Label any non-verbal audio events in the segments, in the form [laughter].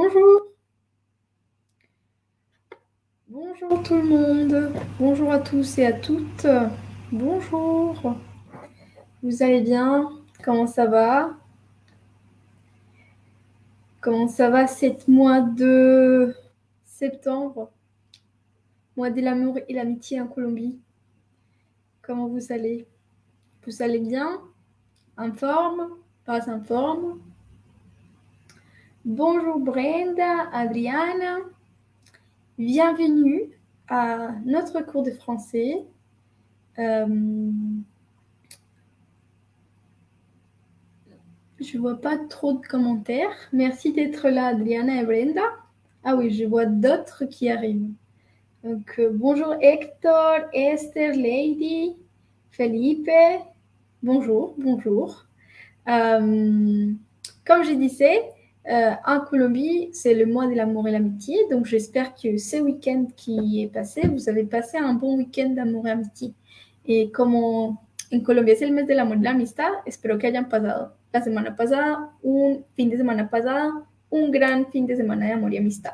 Bonjour. Bonjour tout le monde. Bonjour à tous et à toutes. Bonjour. Vous allez bien? Comment ça va? Comment ça va cette mois de septembre? Mois de l'amour et l'amitié en Colombie. Comment vous allez? Vous allez bien? En forme? Pas en forme? Bonjour Brenda, Adriana. Bienvenue à notre cours de français. Euh, je vois pas trop de commentaires. Merci d'être là, Adriana et Brenda. Ah oui, je vois d'autres qui arrivent. Donc, euh, bonjour Hector, Esther, Lady, Felipe. Bonjour, bonjour. Euh, comme je disais, euh, en Colombie, c'est le mois de l'amour et l'amitié. Donc, j'espère que ce week-end qui est passé, vous avez passé un bon week-end d'amour et amitié. Et como en Colombia es el mes del amor y la amistad, espero que hayan pasado la semana pasada, un fin de semana pasada, un gran fin de semana de amor y amistad.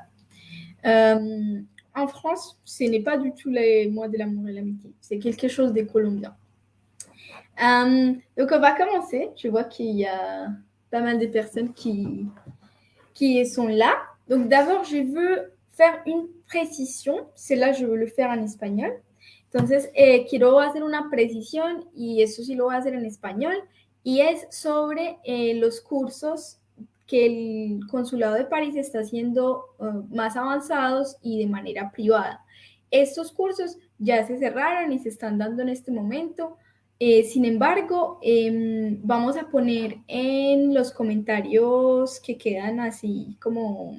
Euh, en France, ce n'est pas du tout le mois de l'amour et l'amitié. C'est quelque chose de colombien. Euh, donc, on va commencer. Je vois qu'il y a pas mal de personnes qui, qui sont là. Donc d'abord, je veux faire une précision. C'est là, je veux le faire en espagnol. Entonces, eh, quiero hacer una precisión y eso sí lo voy a hacer en español. Y es sobre eh, los cursos que el Consulado de París está haciendo uh, más avanzados y de manera privada. Estos cursos ya se cerraron y se están dando en este momento. Eh, sin embargo, eh, vamos a poner en los comentarios que quedan así como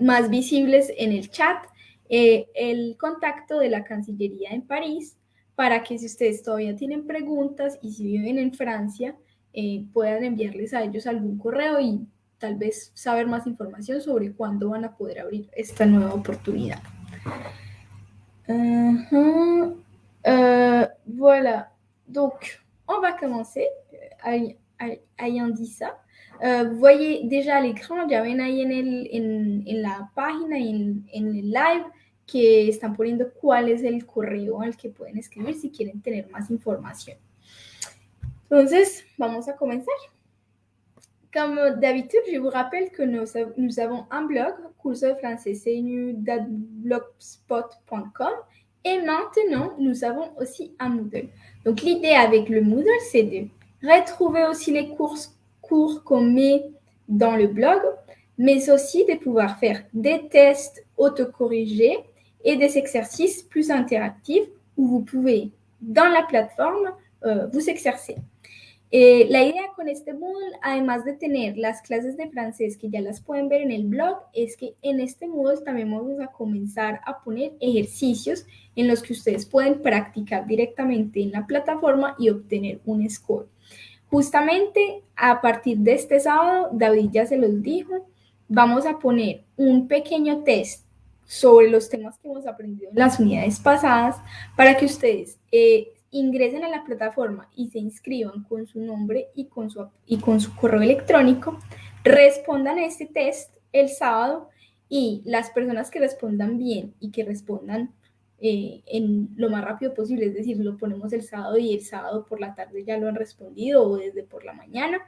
más visibles en el chat eh, el contacto de la Cancillería en París para que si ustedes todavía tienen preguntas y si viven en Francia, eh, puedan enviarles a ellos algún correo y tal vez saber más información sobre cuándo van a poder abrir esta nueva oportunidad. Uh. Euh, voilà, donc on va commencer. Ayant dit ça, euh, vous voyez déjà à l'écran, ahí en, la página, en, en, live, que están poniendo cuál es el correo al que pueden escribir si quieren tener más información. Entonces, vamos a comenzar. Comme d'habitude, je vous rappelle que nous, avons un blog, curso de français blogspot.com et maintenant, nous avons aussi un Moodle. Donc, l'idée avec le Moodle, c'est de retrouver aussi les cours, cours qu'on met dans le blog, mais aussi de pouvoir faire des tests autocorrigés et des exercices plus interactifs où vous pouvez, dans la plateforme, euh, vous exercer. Eh, la idea con este Moodle, además de tener las clases de francés que ya las pueden ver en el blog, es que en este Moodle también vamos a comenzar a poner ejercicios en los que ustedes pueden practicar directamente en la plataforma y obtener un score. Justamente a partir de este sábado, David ya se los dijo, vamos a poner un pequeño test sobre los temas que hemos aprendido en las unidades pasadas para que ustedes eh, ingresen a la plataforma y se inscriban con su nombre y con su, y con su correo electrónico, respondan a este test el sábado y las personas que respondan bien y que respondan eh, en lo más rápido posible, es decir, lo ponemos el sábado y el sábado por la tarde ya lo han respondido o desde por la mañana,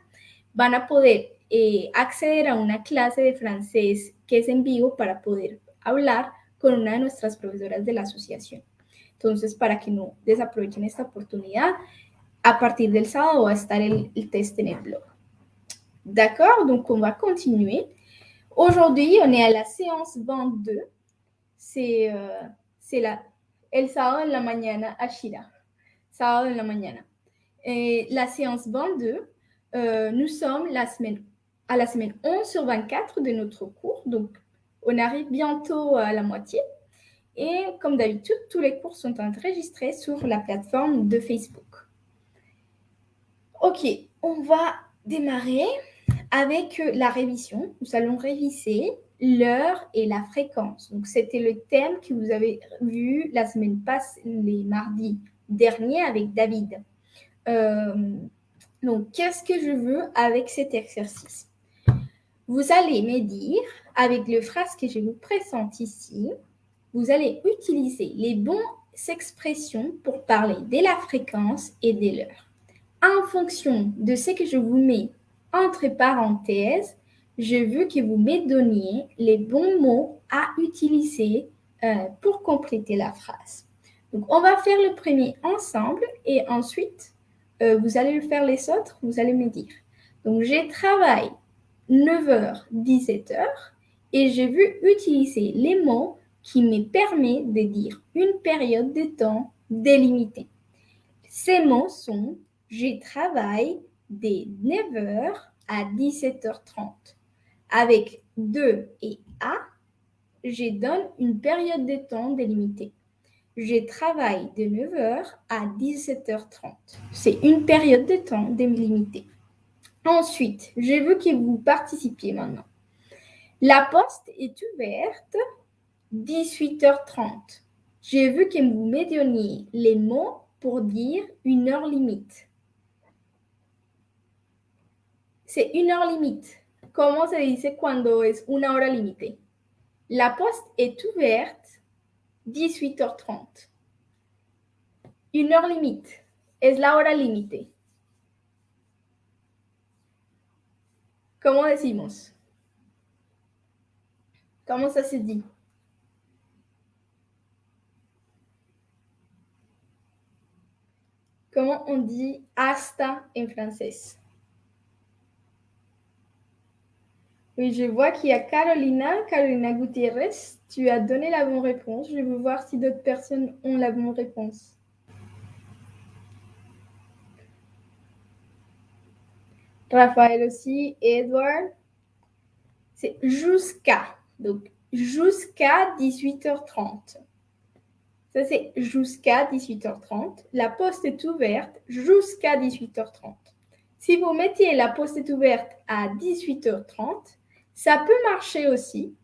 van a poder eh, acceder a una clase de francés que es en vivo para poder hablar con una de nuestras profesoras de la asociación. Entonces, para que no desaprovechen esta oportunidad, à partir del sábado va a estar el, el test en el blog. D'accord, donc on va continuer. Aujourd'hui, on est à la séance 22. C'est euh, la, el sábado la mañana à Shira. Sábado la mañana. Et la séance 22, euh, nous sommes à la semaine 11 sur 24 de notre cours. Donc, on arrive bientôt à la moitié. Et comme d'habitude, tous les cours sont enregistrés sur la plateforme de Facebook. Ok, on va démarrer avec la révision. Nous allons réviser l'heure et la fréquence. Donc, c'était le thème que vous avez vu la semaine passée, les mardis derniers avec David. Euh, donc, qu'est-ce que je veux avec cet exercice? Vous allez me dire, avec le phrase que je vous présente ici, vous allez utiliser les bonnes expressions pour parler de la fréquence et de l'heure. En fonction de ce que je vous mets entre parenthèses, je veux que vous me donniez les bons mots à utiliser euh, pour compléter la phrase. Donc, on va faire le premier ensemble et ensuite, euh, vous allez le faire les autres, vous allez me dire. Donc, je travaille 9h, 17h et j'ai vu utiliser les mots qui me permettent de dire une période de temps délimitée. Ces mots sont je travaille de 9h à 17h30. Avec 2 et A, je donne une période de temps délimitée. Je travaille de 9h à 17h30. C'est une période de temps délimitée. Ensuite, je veux que vous participiez maintenant. La poste est ouverte 18h30. J'ai vu que vous me les mots pour dire une heure limite. C'est une heure limite. Comment se dice cuando es una hora límite? La poste est ouverte 18h30. Une heure limite. Es la hora límite. ¿Cómo decimos? ¿Cómo ça se dit? Comment on dit hasta en français? Oui, je vois qu'il y a Carolina, Carolina Gutiérrez. Tu as donné la bonne réponse. Je vais voir si d'autres personnes ont la bonne réponse. Raphaël aussi, Edward. C'est jusqu'à. Donc, jusqu'à 18h30. Ça, c'est jusqu'à 18h30. La poste est ouverte jusqu'à 18h30. Si vous mettiez la poste est ouverte à 18h30, ça peut marcher aussi,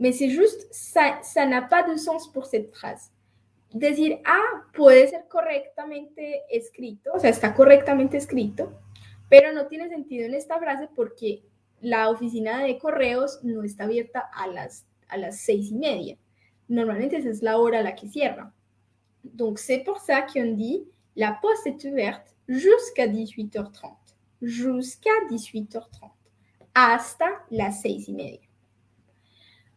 mais c'est juste, ça, ça n'a pas de sens pour cette phrase. Decir ah, puede ser correctamente escrito, o sea, está correctamente escrito, pero no tiene sentido en esta frase porque la oficina de correos no está abierta a las, a las seis y media. La hora a la que cierra. Donc c'est pour ça qu'on dit la poste est ouverte jusqu'à 18h30. Jusqu'à 18h30. Hasta las seis y media.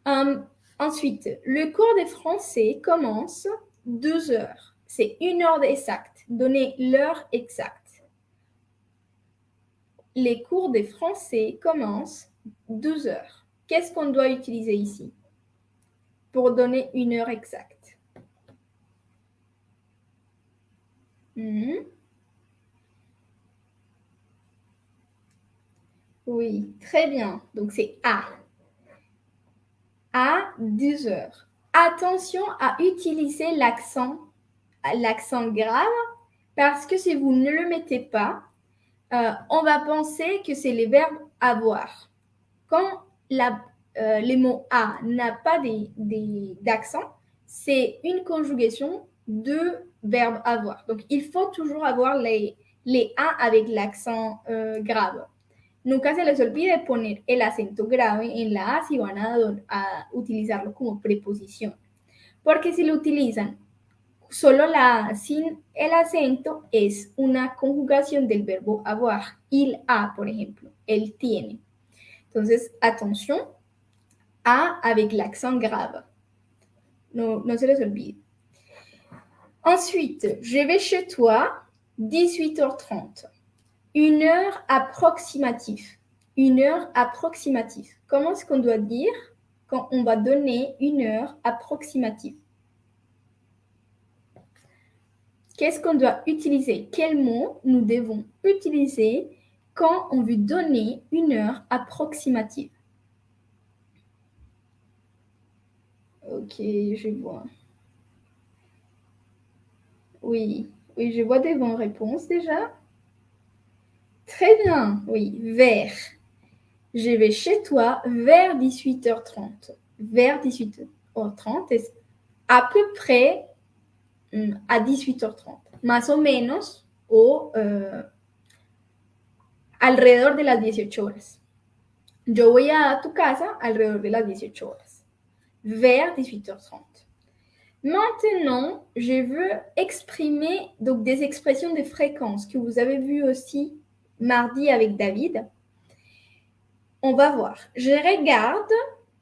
Um, ensuite, le cours de français commence deux heures. C'est une heure exacte. Donnez l'heure exacte les cours de français commencent 12 heures. Qu'est-ce qu'on doit utiliser ici pour donner une heure exacte? Hmm? Oui, très bien. Donc c'est à. À 12 heures. Attention à utiliser l'accent, grave, parce que si vous ne le mettez pas, euh, on va penser que c'est les verbes avoir. Quand la, euh, les mots a n'a pas d'accent, c'est une conjugation de verbe avoir. Donc, il faut toujours avoir les, les a avec l'accent euh, grave. Nunca se les olvide poner el acento grave en la A si van a, a utilizarlo como preposición. Porque si lo utilizan Solo la sin el acento es una conjugación del verbo avoir. Il a, por ejemplo. Él tiene. Entonces, attention. A avec l'accent grave. No, no se les olvide. Ensuite, je vais chez toi, 18h30. Une heure approximative. Une heure approximative. Comment est-ce qu'on doit dire quand on va donner une heure approximative? Qu'est-ce qu'on doit utiliser? Quels mots nous devons utiliser quand on veut donner une heure approximative? Ok, je vois. Oui, oui, je vois des bonnes réponses déjà. Très bien, oui, vers. Je vais chez toi vers 18h30. Vers 18h30, à peu près a 18h30, más o menos, o uh, alrededor de las 18 horas. Yo voy a tu casa alrededor de las 18 horas, vers 18h30. Maintenant, je veux exprimer donc des expressions de fréquence que vous avez vues aussi mardi avec David. On va voir. Je regarde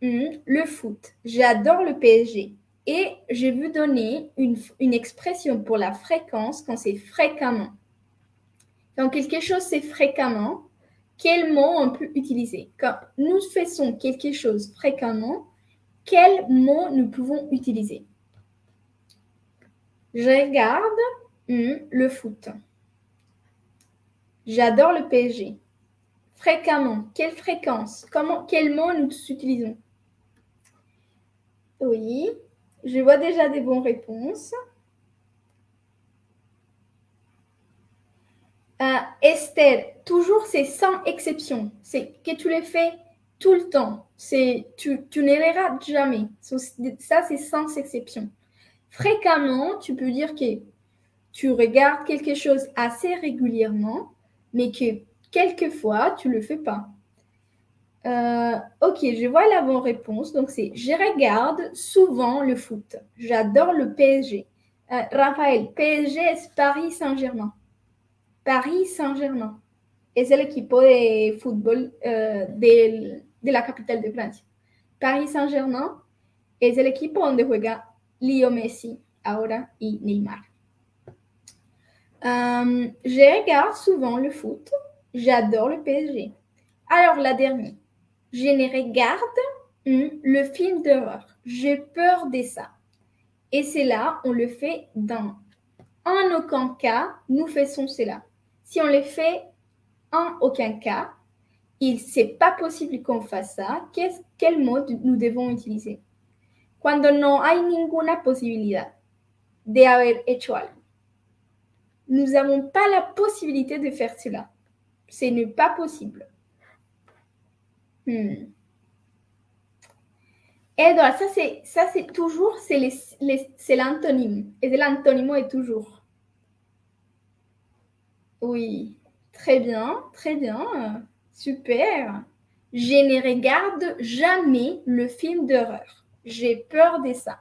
hmm, le foot. J'adore le PSG. Et je veux donner une, une expression pour la fréquence quand c'est fréquemment. Quand quelque chose c'est fréquemment, quel mot on peut utiliser? Quand nous faisons quelque chose fréquemment, quel mot nous pouvons utiliser? Je regarde hmm, le foot. J'adore le PSG. Fréquemment. Quelle fréquence? Comment, Quel mot nous utilisons? Oui, je vois déjà des bonnes réponses. Euh, Esther, toujours c'est sans exception. C'est que tu les fais tout le temps. C'est tu, tu ne les rates jamais. Ça, c'est sans exception. Fréquemment, tu peux dire que tu regardes quelque chose assez régulièrement, mais que quelquefois, tu ne le fais pas. Euh, ok, je vois la bonne réponse. Donc, c'est je regarde souvent le foot. J'adore le PSG. Euh, Raphaël, PSG est Paris Saint-Germain. Paris Saint-Germain. Es el equipo de fútbol uh, del, de la capital de Francia. Paris Saint-Germain es el equipo donde juega Leo Messi ahora y Neymar. Um, je regarde souvent le foot. J'adore le PSG. Alors, la dernière. Je ne regarde hmm, le film d'horreur. J'ai peur de ça. Et c'est là, on le fait dans en aucun cas, nous faisons cela. Si on le fait en aucun cas, il c'est pas possible qu'on fasse ça. quel mot nous devons utiliser? Cuando no hay ninguna posibilidad de haber hecho algo. Nous n'avons pas la possibilité de faire cela. Ce n'est pas possible. Hmm. Edouard, ça c'est, ça c'est toujours, c'est l'antonyme. Et l'antonyme est toujours. Oui, très bien, très bien, super. Je ne regarde jamais le film d'horreur. J'ai peur de ça.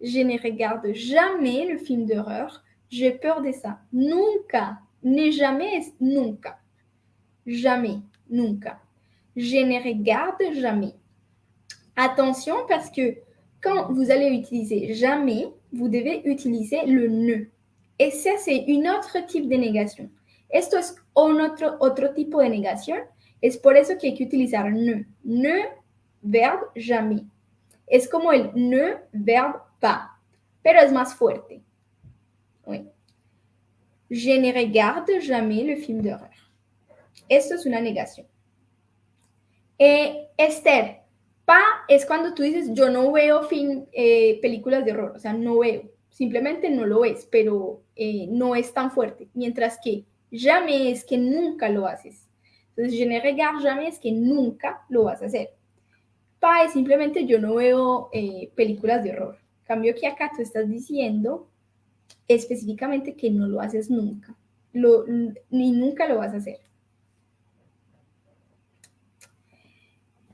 Je ne regarde jamais le film d'horreur. J'ai peur de ça. Nunca, ne jamais, nunca. Jamais, nunca. Je ne regarde jamais. Attention parce que quand vous allez utiliser jamais, vous devez utiliser le ne. Et ça, c'est un autre type de négation. Esto es un otro, otro tipo de negación. Es por eso que hay que utilizar ne. Ne, verbe jamais. Es como el ne, verbe pas. Pero es más fuerte. Oui. Je ne regarde jamais le film d'horreur. Esto es una negación. Eh, Esther, pa es cuando tú dices yo no veo film, eh, películas de horror, o sea, no veo, simplemente no lo ves, pero eh, no es tan fuerte. Mientras que jamais es que nunca lo haces. Entonces, je ne regarde jamais es que nunca lo vas a hacer. Pa es simplemente yo no veo eh, películas de horror. Cambio que acá tú estás diciendo específicamente que no lo haces nunca. Lo, ni nunca lo vas a.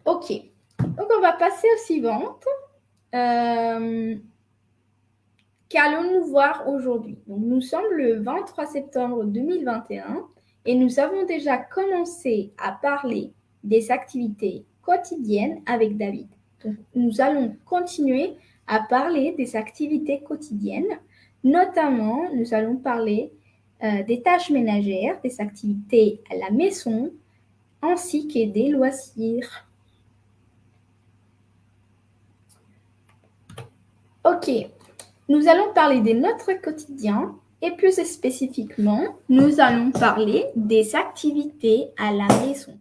Ok, donc on va passer au suivant. Euh, Qu'allons-nous voir aujourd'hui? Nous sommes le 23 septembre 2021 et nous avons déjà commencé à parler des activités quotidiennes avec David. nous allons continuer à parler des activités quotidiennes. Notamment, nous allons parler euh, des tâches ménagères, des activités à la maison, ainsi que des loisirs. Ok, nous allons parler de notre quotidien et plus spécifiquement, nous allons parler des activités à la maison.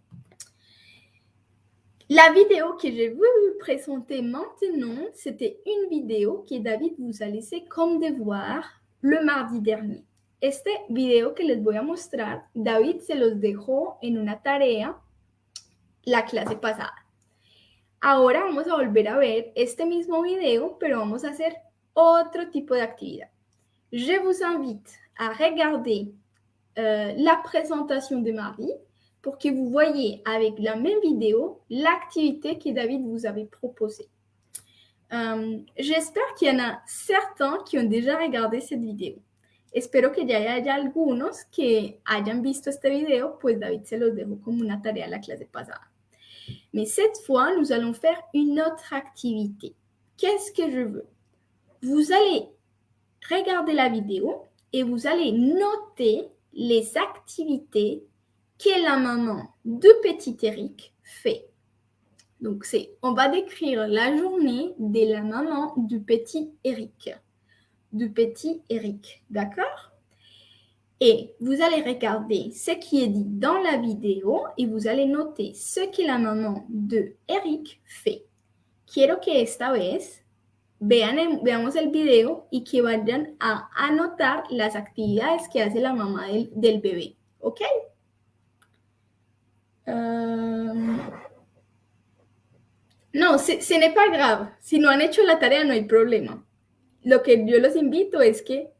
La vidéo que je vais vous présenter maintenant, c'était une vidéo que David vous a laissé comme devoir le mardi dernier. Este video que les voy a mostrar, David se los dejó en una tarea la clase pasada. Ahora vamos a volver a ver este mismo video, pero vamos a hacer otro tipo de actividad. Je vous invite à regarder euh, la présentation de mardi pour que vous voyez avec la même vidéo l'activité que David vous avait proposée. Euh, j'espère qu'il y en a certains qui ont déjà regardé cette vidéo. Espero que ya haya algunos que hayan visto este video, pues David se los dejó como una tarea la clase pasada. Mais cette fois, nous allons faire une autre activité. Qu'est-ce que je veux? Vous allez regarder la vidéo et vous allez noter les activités que la maman de petit Eric fait. Donc, c'est, on va décrire la journée de la maman du petit Eric. Du petit Eric, d'accord? Et vous allez regarder ce qui est dit dans la vidéo et vous allez noter ce que la maman de Eric fait. Quiero que esta vez vean veamos el video y que vayan a anotar las actividades que hace la mamá del, del bebé, ¿ok? No, ce, ce n'est pas grave. Si no han hecho la tarea, no hay problema. Lo que yo los invito es que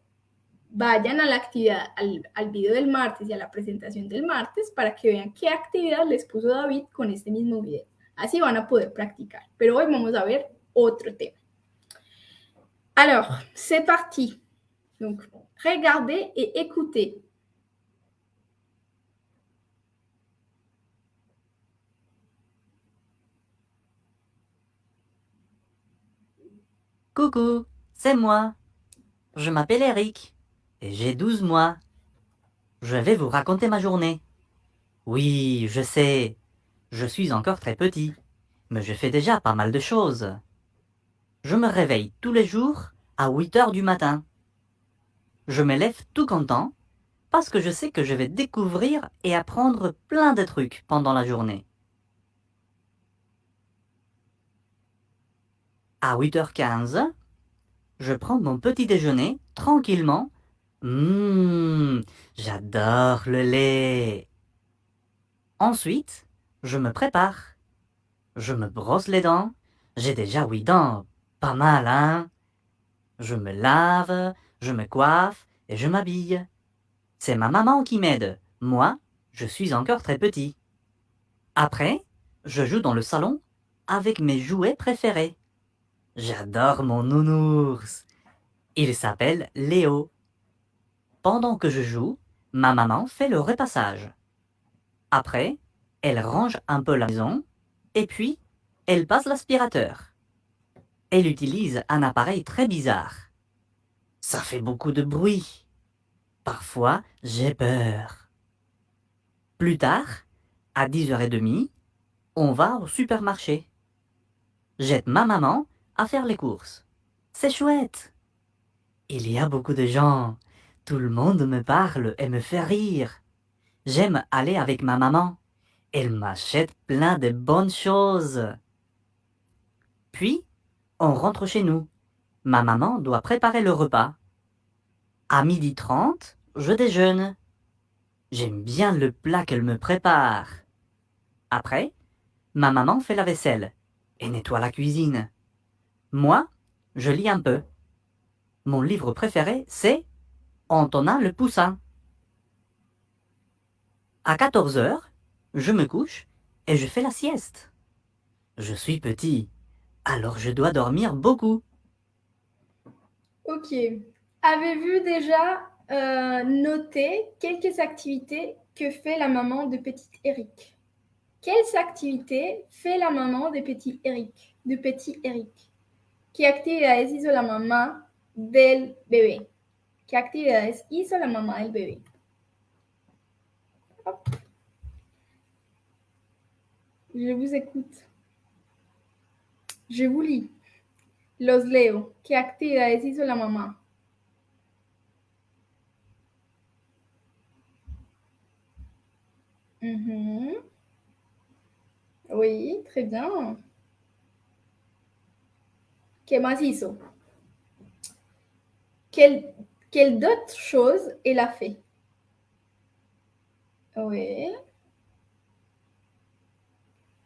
vayan a la actividad, al, al, video del martes y a la presentación del martes para que vean qué actividad les puso David con este mismo video. Así van a poder practicar. Pero hoy vamos a ver otro tema. Alors, c'est parti. Donc, regardez et écoutez. Coucou, c'est moi. Je m'appelle Eric et j'ai 12 mois. Je vais vous raconter ma journée. Oui, je sais, je suis encore très petit, mais je fais déjà pas mal de choses. Je me réveille tous les jours à 8 heures du matin. Je me lève tout content parce que je sais que je vais découvrir et apprendre plein de trucs pendant la journée. À 8h15, je prends mon petit déjeuner tranquillement. Mmm, j'adore le lait. Ensuite, je me prépare. Je me brosse les dents. J'ai déjà huit dents. Pas mal, hein Je me lave, je me coiffe et je m'habille. C'est ma maman qui m'aide. Moi, je suis encore très petit. Après, je joue dans le salon avec mes jouets préférés. J'adore mon nounours. Il s'appelle Léo. Pendant que je joue, ma maman fait le repassage. Après, elle range un peu la maison et puis elle passe l'aspirateur. Elle utilise un appareil très bizarre. Ça fait beaucoup de bruit. Parfois, j'ai peur. Plus tard, à 10h30, on va au supermarché. J'aide ma maman à faire les courses. C'est chouette. Il y a beaucoup de gens. Tout le monde me parle et me fait rire. J'aime aller avec ma maman. Elle m'achète plein de bonnes choses. Puis, on rentre chez nous. Ma maman doit préparer le repas. À midi trente, je déjeune. J'aime bien le plat qu'elle me prépare. Après, ma maman fait la vaisselle et nettoie la cuisine. Moi, je lis un peu. Mon livre préféré, c'est Antonin le Poussin. À 14 heures, je me couche et je fais la sieste. Je suis petit, alors je dois dormir beaucoup. Ok. Avez-vous déjà euh, noté quelques activités que fait la maman de petit Eric? Quelles activités fait la maman de petit Eric? De petit Eric? ¿Qué actividades hizo la mamá del bebé? ¿Qué actividades hizo la mamá del bebé? Je vous écoute. Je vous lis. Los leo. ¿Qué actividades hizo la mamá? Mhm. Oui, très bien. ¿Qué más? Quelle, quelle d'autres choses elle a fait? Oui.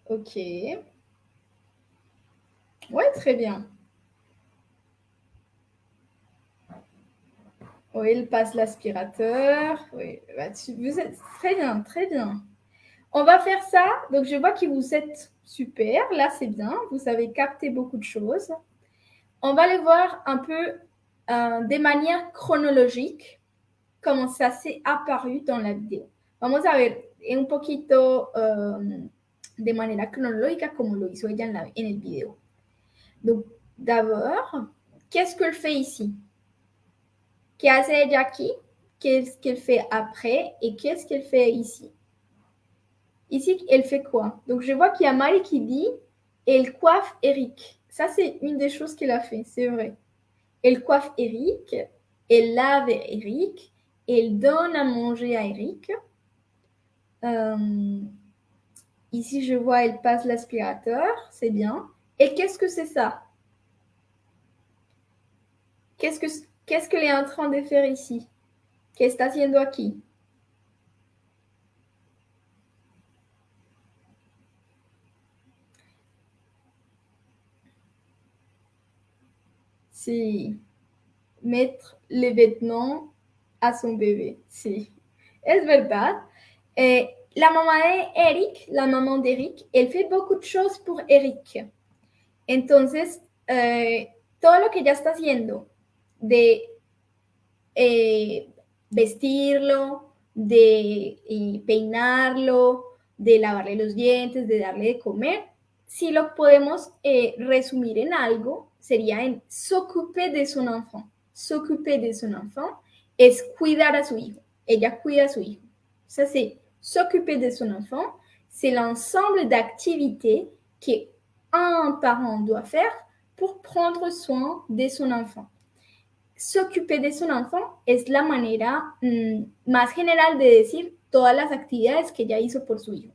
Ok. Oui, très bien. Oui, il passe l'aspirateur. Oui, bah, vous êtes très bien, très bien. On va faire ça. Donc, je vois que vous êtes super. Là, c'est bien. Vous avez capté beaucoup de choses. On va les voir un peu euh, de manière chronologique, comment ça s'est apparu dans la vidéo. Vamos a ver un poquito um, de manera cronológica como lo hizo ella en, la, en el video. Donc, d'abord, qu'est-ce qu'elle fait ici? Qu'est-ce qu'elle aquí Qu'est-ce qu'elle fait après Et qu'est-ce qu'elle fait ici? Ici, elle fait quoi? Donc, je vois qu'il y a Marie qui dit elle coiffe Eric. Ça, c'est une des choses qu'elle a fait, c'est vrai. Elle coiffe Eric, elle lave Eric, elle donne à manger à Eric. Euh, ici, je vois, elle passe l'aspirateur, c'est bien. Et qu'est-ce que c'est ça? Qu'est-ce que qu'est-ce qu'elle est en train de faire ici? Qu'est-ce que está haciendo aquí C'est mettre les vêtements à son bébé. Sí, es verdad. Eh, la mamá de Eric, la mamá de Eric, elle fait beaucoup de choses pour Eric. Entonces, eh, todo lo que ella está haciendo de eh, vestirlo, de peinarlo, de lavarle los dientes, de darle de comer, si lo podemos eh, resumir en algo, sería s'occuper de son enfant. S'occuper de son enfant es cuidar a su hijo. Ella cuida a su hijo. Ça, c'est s'occuper de son enfant. C'est l'ensemble d'activités qu'un parent doit faire pour prendre soin de son enfant. S'occuper de son enfant es la manera mmm, más general de decir todas las actividades que ella hizo por su hijo.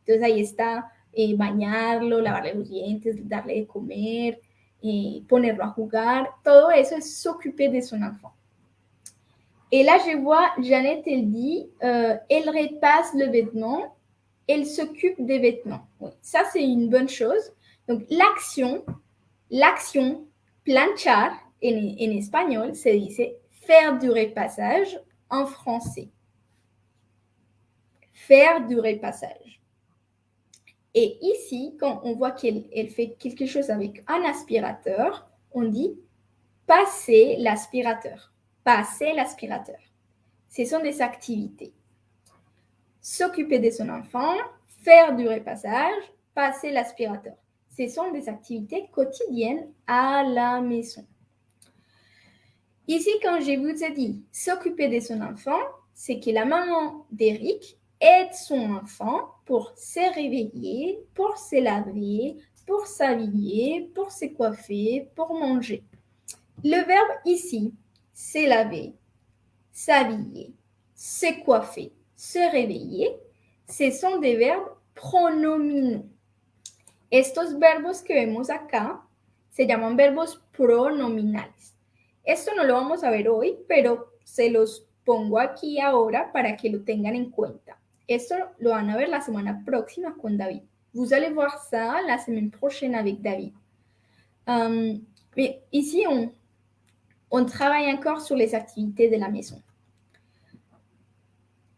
Entonces ahí está eh, bañarlo, lavarle los dientes, darle de comer, eh, ponerlo a jugar. Todo eso es s'occuper de son enfant. Et là, je vois Jeannette, elle dit, euh, elle repasse le vêtement, elle s'occupe des vêtements. Oui, ça, c'est une bonne chose. Donc, l'action, l'action planchar en, en espagnol dice faire du repassage en français. Faire du repassage. Et ici, quand on voit qu'elle elle fait quelque chose avec un aspirateur, on dit passer l'aspirateur. Passer l'aspirateur. Ce sont des activités. S'occuper de son enfant, faire du repassage, passer l'aspirateur. Ce sont des activités quotidiennes à la maison. Ici, quand je vous ai dit s'occuper de son enfant, c'est que la maman d'Eric aide son enfant pour se réveiller, pour se laver, pour s'habiller, pour se coiffer, pour manger. Le verbe ici, se laver, s'habiller, se coiffer, se réveiller, ce sont des verbes pronominaux. Estos verbos que vemos acá se llaman verbos pronominales. Esto no lo vamos a ver hoy, pero se los pongo aquí ahora para que lo tengan en cuenta. Esto lo van a ver la semana próxima con David. Vous allez voir ça la semaine prochaine avec David. Um, mais ici, on, travaille encore sur les activités de la maison.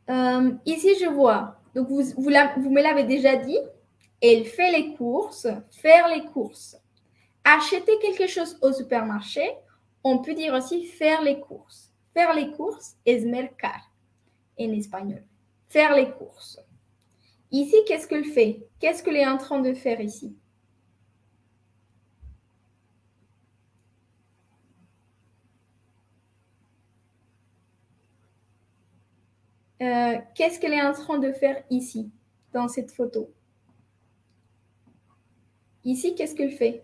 Um, ici, je vois, donc vous, vous me l'avez déjà dit, elle fait les courses, faire les courses. Acheter quelque chose au supermarché, on peut dire aussi faire les courses. Faire les courses es mercar en espagnol. Faire les courses. Ici, qu'est-ce qu'elle fait? Qu'est-ce qu'elle est en train de faire ici? Euh, qu'est-ce qu'elle est en train de faire ici, dans cette photo? Ici, qu'est-ce qu'elle fait?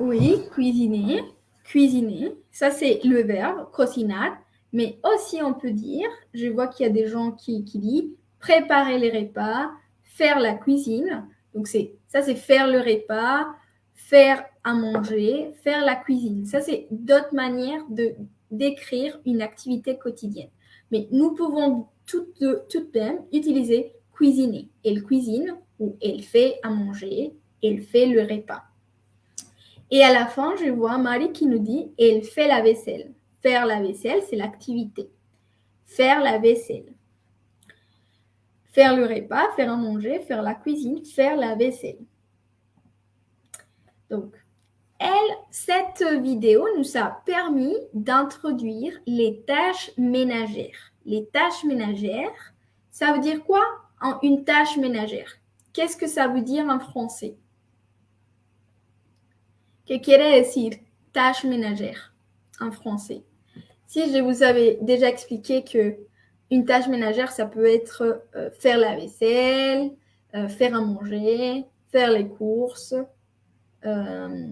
Oui, cuisiner. Cuisiner, ça c'est le verbe, cocinar. Mais aussi, on peut dire, je vois qu'il y a des gens qui, qui disent préparer les repas, faire la cuisine. Donc, ça, c'est faire le repas, faire à manger, faire la cuisine. Ça, c'est d'autres manières de décrire une activité quotidienne. Mais nous pouvons tout de, tout de même utiliser cuisiner. Elle cuisine ou elle fait à manger, elle fait le repas. Et à la fin, je vois Marie qui nous dit elle fait la vaisselle. Faire la vaisselle, c'est l'activité. Faire la vaisselle. faire le repas, faire à manger, faire la cuisine, faire la vaisselle. Donc, elle, cette vidéo nous a permis d'introduire les tâches ménagères. Les tâches ménagères, ça veut dire quoi une tâche ménagère? Qu'est-ce que ça veut dire en français? Que quiere decir tâche ménagère en français? Si je vous avais déjà expliqué que une tâche ménagère, ça peut être euh, faire la vaisselle, euh, faire à manger, faire les courses, euh,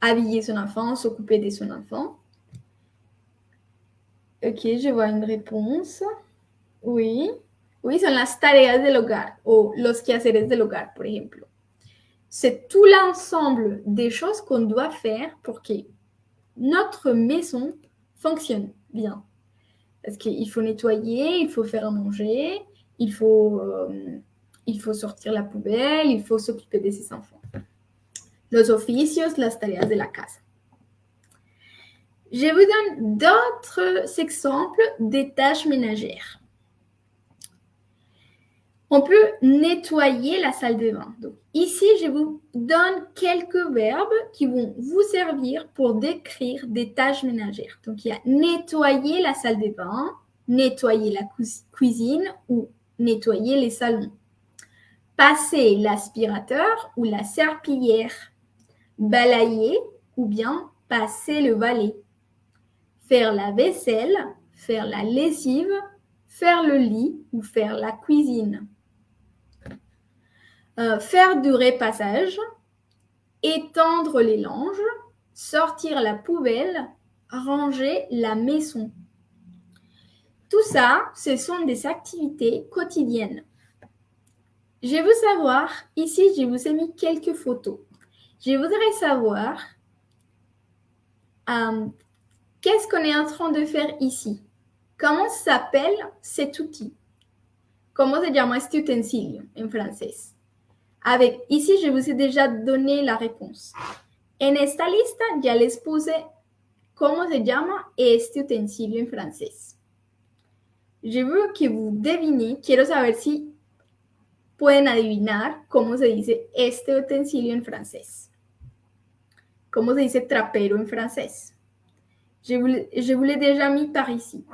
habiller son enfant, s'occuper de son enfant. Ok, je vois une réponse. Oui. Oui, son las tareas del hogar o los quehaceres del hogar, por ejemplo. C'est tout l'ensemble des choses qu'on doit faire pour que notre maison fonctionne bien. Parce qu'il faut nettoyer, il faut faire à manger, il faut, euh, il faut sortir la poubelle, il faut s'occuper de ses enfants. Los oficios, las tareas de la casa. Je vous donne d'autres exemples des tâches ménagères. On peut nettoyer la salle de bain. Donc, ici, je vous donne quelques verbes qui vont vous servir pour décrire des tâches ménagères. Donc, il y a nettoyer la salle de bain, nettoyer la cuisine ou nettoyer les salons. Passer l'aspirateur ou la serpillière. Balayer ou bien passer le balai. Faire la vaisselle, faire la lessive, faire le lit ou faire la cuisine. Euh, faire du repassage, étendre les langes, sortir la poubelle, ranger la maison. Tout ça, ce sont des activités quotidiennes. Je veux savoir, ici, je vous ai mis quelques photos. Je voudrais savoir euh, qu'est-ce qu'on est en train de faire ici? Comment s'appelle cet outil? Comment se llama este utensilio en français? Avec, ici, je vous ai déjà donné la réponse. En esta lista ya les puse cómo se llama este utensilio en francés. Je veux que vous devinez, quiero saber si pueden adivinar cómo se dice este utensilio en francés. ¿Cómo se dice trapero en francés? Je vous, je vous l'ai déjà mis par ici.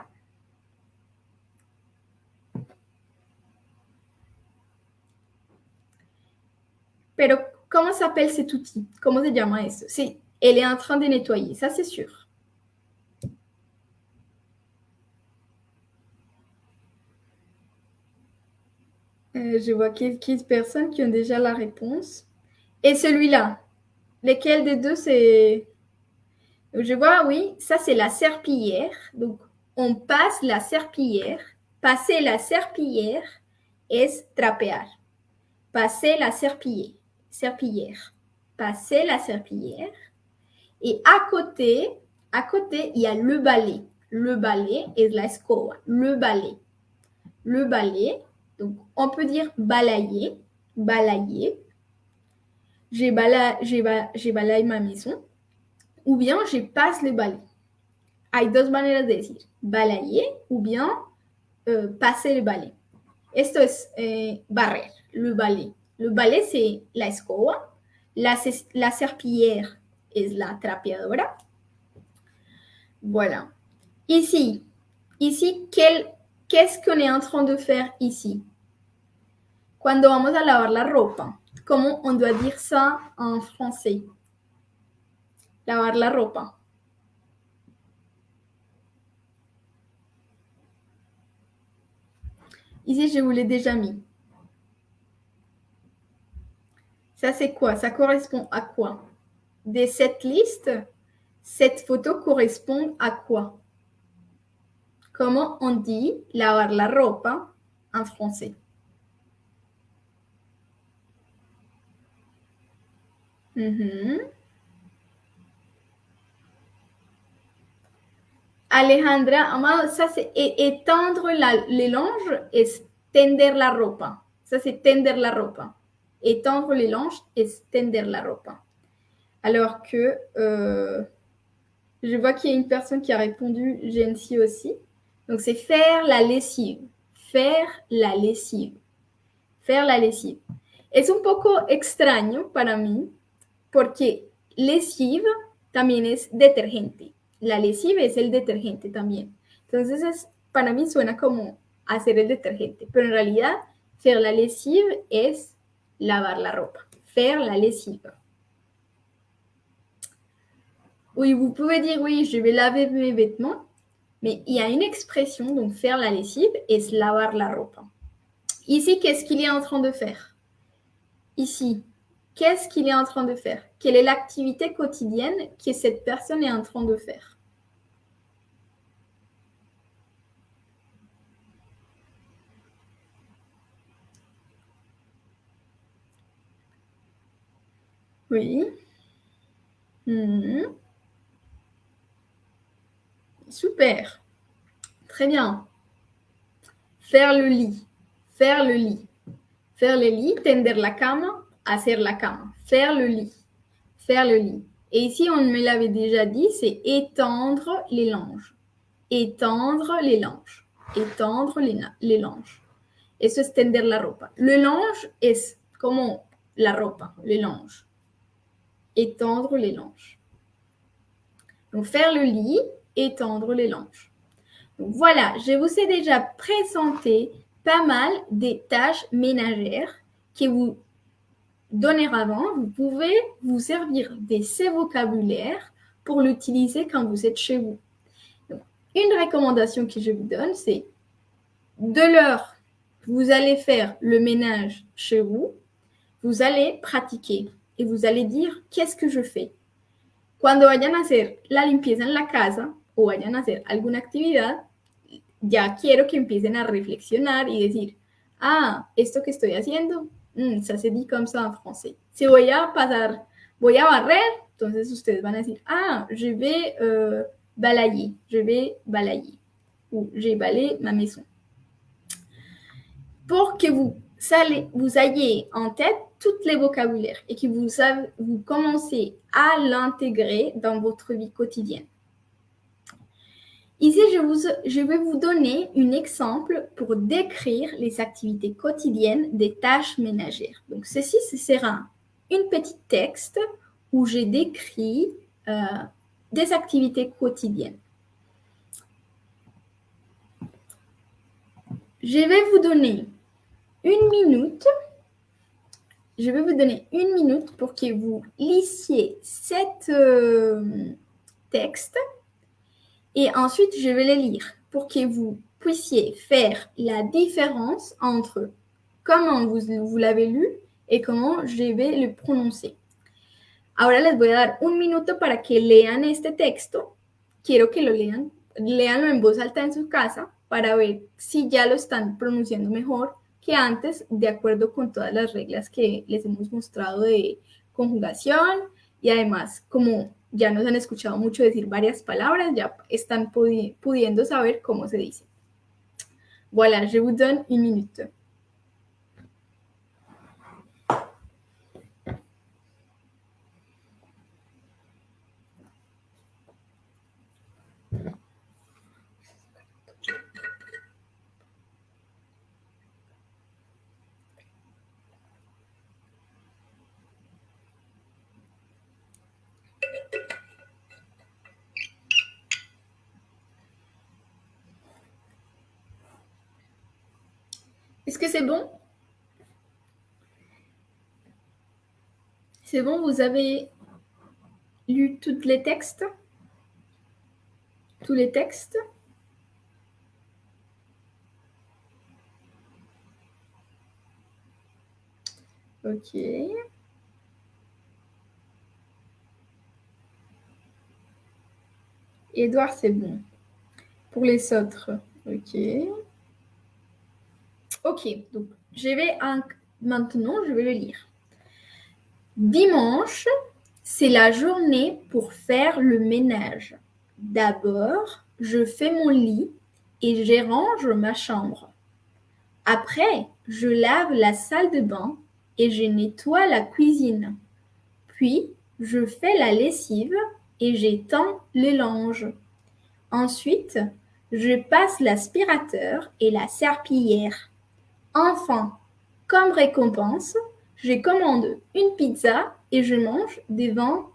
Pero, comment s'appelle cet outil Comment se llama elle est en train de nettoyer, ça c'est sûr. Euh, je vois quelques personnes qui ont déjà la réponse. Et celui-là, lequel des deux c'est Je vois, oui, ça c'est la serpillière. Donc, on passe la serpillière. Passer la serpillière est trapear. Passer la serpillière serpillière. Passer la serpillière. Et à côté, à côté, il y a le balai. Le balai est la escoba. Le balai. Le balai. Donc, on peut dire balayer. Balayer. J'ai balayé, balayé ma maison. Ou bien, je passe le balai. Hay dos maneras de decir. Balayer ou bien euh, passer le balai. Esto es eh, barrer, le balai. Le balai, c'est la escoba. La, la serpillière la trapeadora. Voilà. Ici, ici, qu'est-ce qu'on est en train de faire ici? Cuando vamos a lavar la ropa, comment on doit dire ça en français? Lavar la ropa. Ici, je vous l'ai déjà mis. Ça, c'est quoi? Ça correspond à quoi? De cette liste, cette photo correspond à quoi? Comment on dit lavar la ropa en français? Mhm. Alejandra, ça c'est étendre la, les langes et tender la ropa. Ça c'est tender la ropa étendre les langes, extender la ropa. Alors que euh, je vois qu'il y a une personne qui a répondu Gensi aussi. Donc c'est faire la lessive. faire la lesive. Faire la lesive. Es un poco extraño para mí porque lesive también es detergente. La lesive es el detergente también. Entonces, es, para mí suena como hacer el detergente, pero en realidad, faire la lesive es lavar la ropa. Faire la lesive. Oui, vous pouvez dire oui, je vais laver mes vêtements, mais il y a une expression, donc faire la lessive, es lavar la ropa. Ici, qu'est-ce qu'il est en train de faire? Ici, qu'est-ce qu'il est en train de faire? Quelle est l'activité quotidienne que cette personne est en train de faire? Hmm. Super. Très bien. Faire le lit. Faire le lit. Faire le lit, tender la cama, hacer la cama. Faire le lit. Faire le lit. Et ici, on me l'avait déjà dit, c'est étendre les langes. Étendre les langes. Étendre les, langes. Eso es tender la ropa. Le lange es como la ropa, le lange. Étendre les langes. Donc, faire le lit, étendre les langes. Voilà, je vous ai déjà présenté pas mal des tâches ménagères que vous donner avant. Vous pouvez vous servir de ces vocabulaires pour l'utiliser quand vous êtes chez vous. une recommandation que je vous donne, c'est de l'heure, vous allez faire le ménage chez vous, vous allez pratiquer et vous allez dire qu'est-ce que je fais? Cuando vayan a hacer la limpieza en la casa o vayan a hacer alguna actividad, ya quiero que empiecen a reflexionar y decir, ah, esto que estoy haciendo, mm, ça se dit comme ça en français. Si voy a pasar, voy a barrer, entonces ustedes van a decir, ah, je vais euh, balayer, je vais balayer, ou j'ai balayé ma maison. Pour que vous, vous ayez en tête les vocabulaires et que vous, commencez à l'intégrer dans votre vie quotidienne. Ici, je, vais vous donner un exemple pour décrire les activités quotidiennes des tâches ménagères. Donc, ceci, ce sera une petite texte où j'ai décrit euh, des activités quotidiennes. Je vais vous donner une minute. Je vais vous donner une minute pour que vous lissiez cet euh, texte et ensuite, je vais les lire pour que vous puissiez faire la différence entre comment vous, vous l'avez lu et comment je vais le prononcer. Ahora les voy a dar un minuto para que lean este texto. Quiero que lo lean, leanlo en voz alta en su casa para ver si ya lo están pronunciando mejor que antes, de acuerdo con todas las reglas que les hemos mostrado de conjugación y además como ya nos han escuchado mucho decir varias palabras, ya están pudiendo saber cómo se dice. Voilà, je vous donne une minute. Est-ce que c'est bon? C'est bon, vous avez lu tous les textes? Tous les textes? Ok. Edouard, c'est bon. Pour les autres, ok. Ok, donc je vais maintenant, je vais le lire. Dimanche, c'est la journée pour faire le ménage. D'abord, je fais mon lit et je range ma chambre. Après, je lave la salle de bain et je nettoie la cuisine. Puis, je fais la lessive et j'étends les langes. Ensuite, je passe l'aspirateur et la serpillière. Enfin, comme récompense, je commande une pizza et je mange devant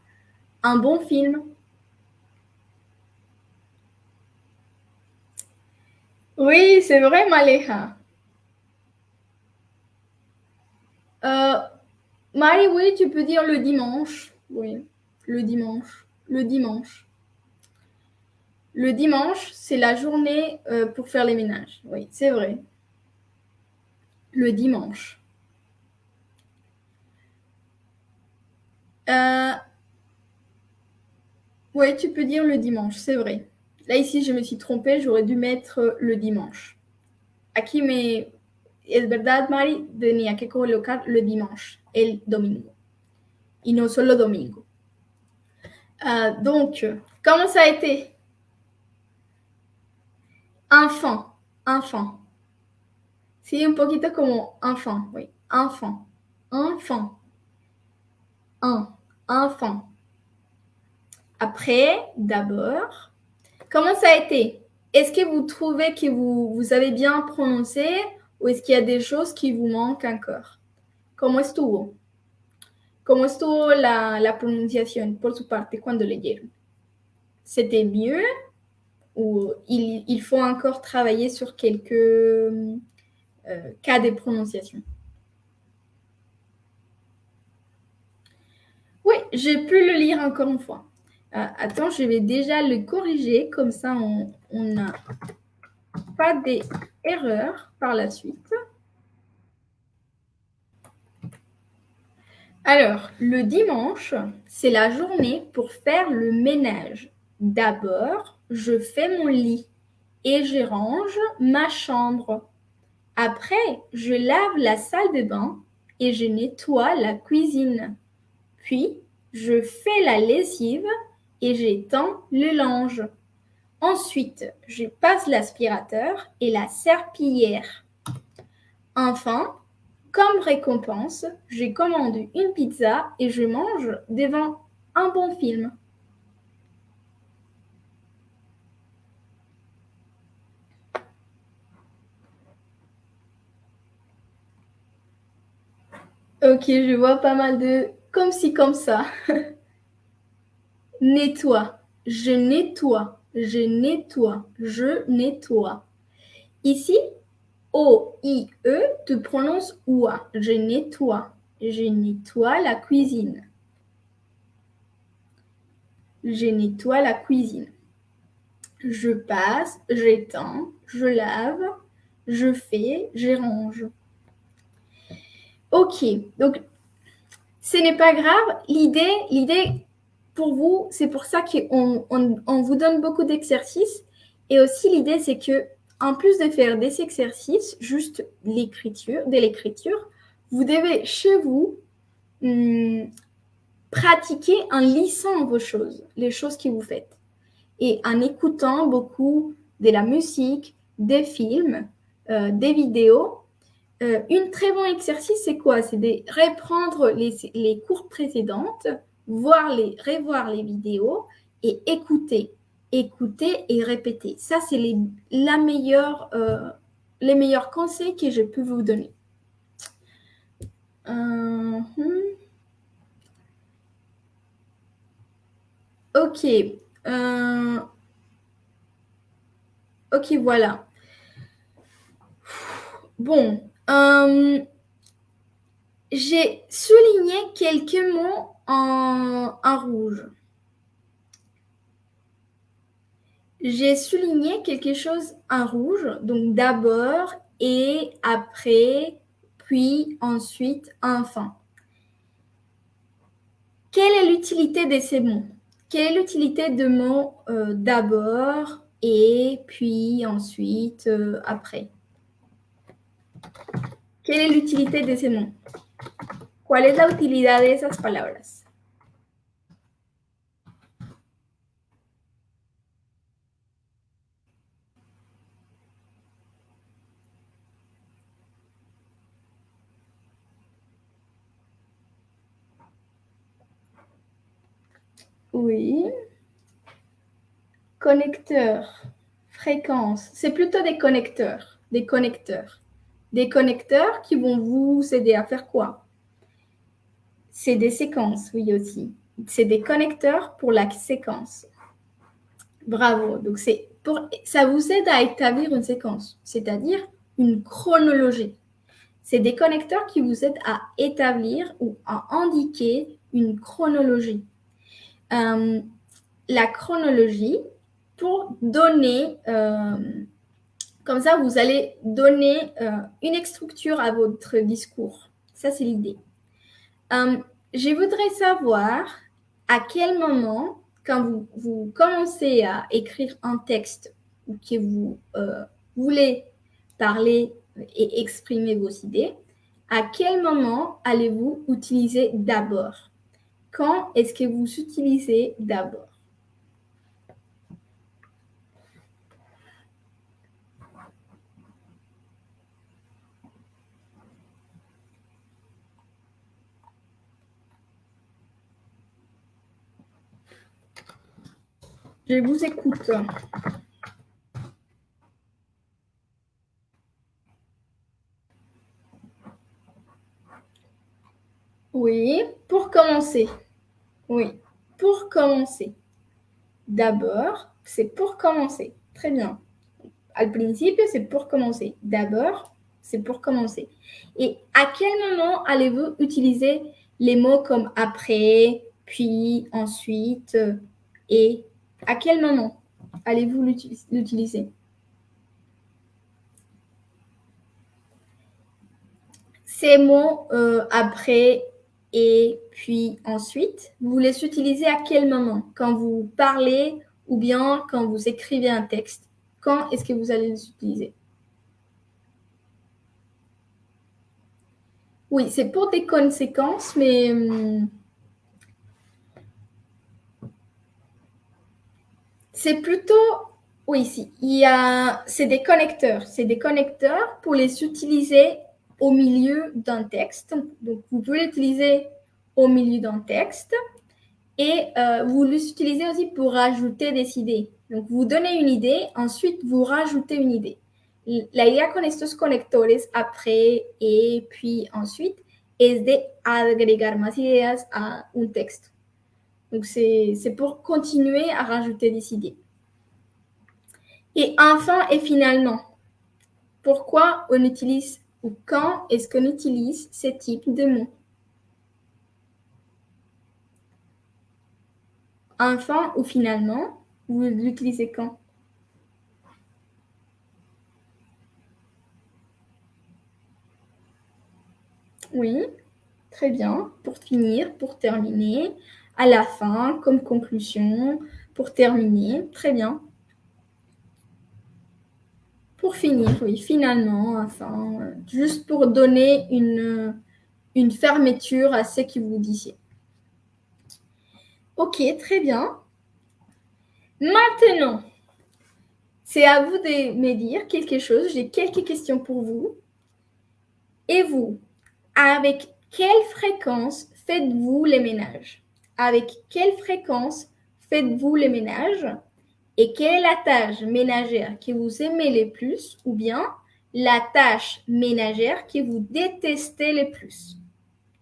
un bon film. Oui, c'est vrai, Maléha. Euh, Marie, oui, tu peux dire le dimanche. Oui, le dimanche. Le dimanche. Le dimanche, c'est la journée euh, pour faire les ménages. Oui, c'est vrai. Le dimanche. Euh, oui, tu peux dire le dimanche, c'est vrai. Là, ici, je me suis trompée, j'aurais dû mettre le dimanche. Aquí me... Es verdad, Mari, tenía que colocar le dimanche, el domingo. Y no solo domingo. Euh, donc, comment ça a été? Enfant, enfant. Sí, un poquito como enfant, oui. Enfant, enfant. Un, enfant. Après, d'abord, comment ça a été? Est-ce que vous trouvez que vous, vous avez bien prononcé ou est-ce qu'il y a des choses qui vous manquent encore? ¿Cómo estuvo? ¿Cómo estuvo la, la pronunciación por su parte cuando leyeron? ¿C'était mieux? Ou il, il, faut encore travailler sur quelques cas de prononciation Oui, j'ai pu le lire encore une fois. Euh, attends, je vais déjà le corriger, comme ça on n'a pas d'erreurs par la suite. Alors, le dimanche, c'est la journée pour faire le ménage. D'abord, je fais mon lit et je range ma chambre. Après, je lave la salle de bain et je nettoie la cuisine. Puis, je fais la lessive et j'étends le linge. Ensuite, je passe l'aspirateur et la serpillière. Enfin, comme récompense, je commande une pizza et je mange devant un bon film. Ok, je vois pas mal de comme ci, comme ça. [laughs] nettoie. Je nettoie. Je nettoie. Je nettoie. Ici, O-I-E, tu prononces OUA. Je nettoie. Je nettoie la cuisine. Je nettoie la cuisine. Je passe, j'étends, je lave, je fais, je range. Ok, donc ce n'est pas grave. L'idée, l'idée pour vous, c'est pour ça qu'on on, vous donne beaucoup d'exercices. Et aussi l'idée, c'est que en plus de faire des exercices, juste l'écriture, de l'écriture, vous devez chez vous hmm, pratiquer en lisant vos choses, les choses que vous faites, et en écoutant beaucoup de la musique, des films, euh, des vidéos euh, un très bon exercice, c'est quoi? C'est de reprendre les, cours précédentes, voir les, revoir les vidéos et écouter. Écouter et répéter. Ça, c'est les, la meilleure, euh, les meilleurs conseils que je peux vous donner. Euh. Ok. ok, voilà. Bon, euh, j'ai souligné quelques mots en, rouge. J'ai souligné quelque chose en rouge, donc d'abord et après, puis ensuite, enfin. Quelle est l'utilité de ces mots? Quelle est l'utilité de mots euh, d'abord et puis ensuite, euh, après? ¿Quelle est l'utilité de ces mots? ¿Cuál es la utilidad de esas palabras? Oui. Connecteur. fréquences, c'est plutôt des connecteurs, des connecteurs. Des connecteurs qui vont vous aider à faire quoi? C'est des séquences, oui aussi. C'est des connecteurs pour la séquence. Bravo. Donc pour ça vous aide à établir une séquence, c'est-à-dire une chronologie. C'est des connecteurs qui vous aident à établir ou à indiquer une chronologie. Euh, la chronologie pour donner, euh, comme ça, vous allez donner euh, une structure à votre discours. Ça, c'est l'idée. je voudrais savoir à quel moment, quand vous, vous commencez à écrire un texte ou que vous voulez parler et exprimer vos idées, à quel moment allez-vous utiliser d'abord? Quand est-ce que vous utilisez d'abord? Je vous écoute. Oui, pour commencer. Oui, pour commencer. D'abord, c'est pour commencer. Très bien. Al principio, c'est pour commencer. D'abord, c'est pour commencer. Et à quel moment allez-vous utiliser les mots comme après, puis, ensuite et À quel moment allez-vous l'utiliser? Ces mots euh, après et puis ensuite, vous les utilisez à quel moment? Quand vous parlez ou bien quand vous écrivez un texte? Quand est-ce que vous allez les utiliser? Oui, c'est pour des conséquences, mais hum, c'est plutôt oui, a, c'est des connecteurs. C'est des connecteurs pour les utiliser au milieu d'un texte. Donc, vous pouvez l'utiliser au milieu d'un texte et euh, vous l'utilisez aussi pour rajouter des idées. Donc, vous donnez une idée, ensuite vous rajoutez une idée. La idea con estos conectores après et puis ensuite es de agregar más ideas à un texte. Donc, c'est pour continuer à rajouter des idées. Et enfin et finalement, pourquoi on utilise ou quand est-ce qu'on utilise ce type de mots? Enfin ou finalement, vous l'utilisez quand? Oui, très bien. Pour finir, pour terminer, à la fin, comme conclusion, pour terminer, très bien. Pour finir, oui, finalement, enfin, juste pour donner une, une fermeture à ce que vous disiez. Ok, très bien. Maintenant, c'est à vous de me dire quelque chose. J'ai quelques questions pour vous. Et vous, avec quelle fréquence faites-vous les ménages? Avec quelle fréquence faites-vous les ménages et quelle est la tâche ménagère que vous aimez le plus ou bien la tâche ménagère que vous détestez le plus?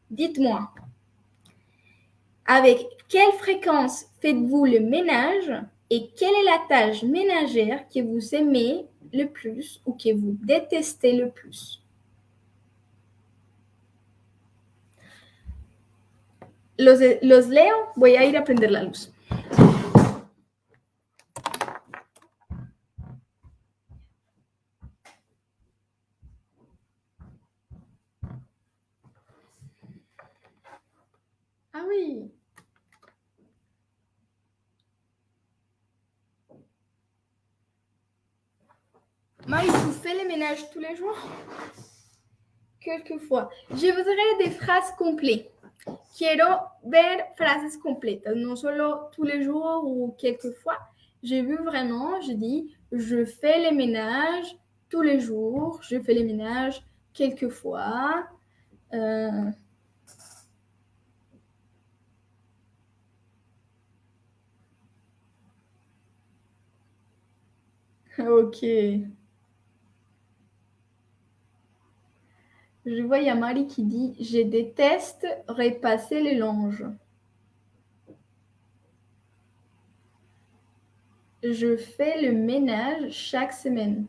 Dites-moi. Avec quelle fréquence faites-vous le ménage et quelle est la tâche ménagère que vous aimez le plus ou que vous détestez le plus? Los, los leo, voy a ir a prender la luz. Ah oui. Marie, vous faites les ménages tous les jours? Quelquefois. Je voudrais des phrases complètes. Quiero ver phrases complètes, non solo tous les jours ou quelquefois. J'ai vu vraiment, je dis, je fais les ménages tous les jours, je fais les ménages quelquefois. Euh, Ok. Je vois, il qui dit Je déteste repasser les langes. Je fais le ménage chaque semaine.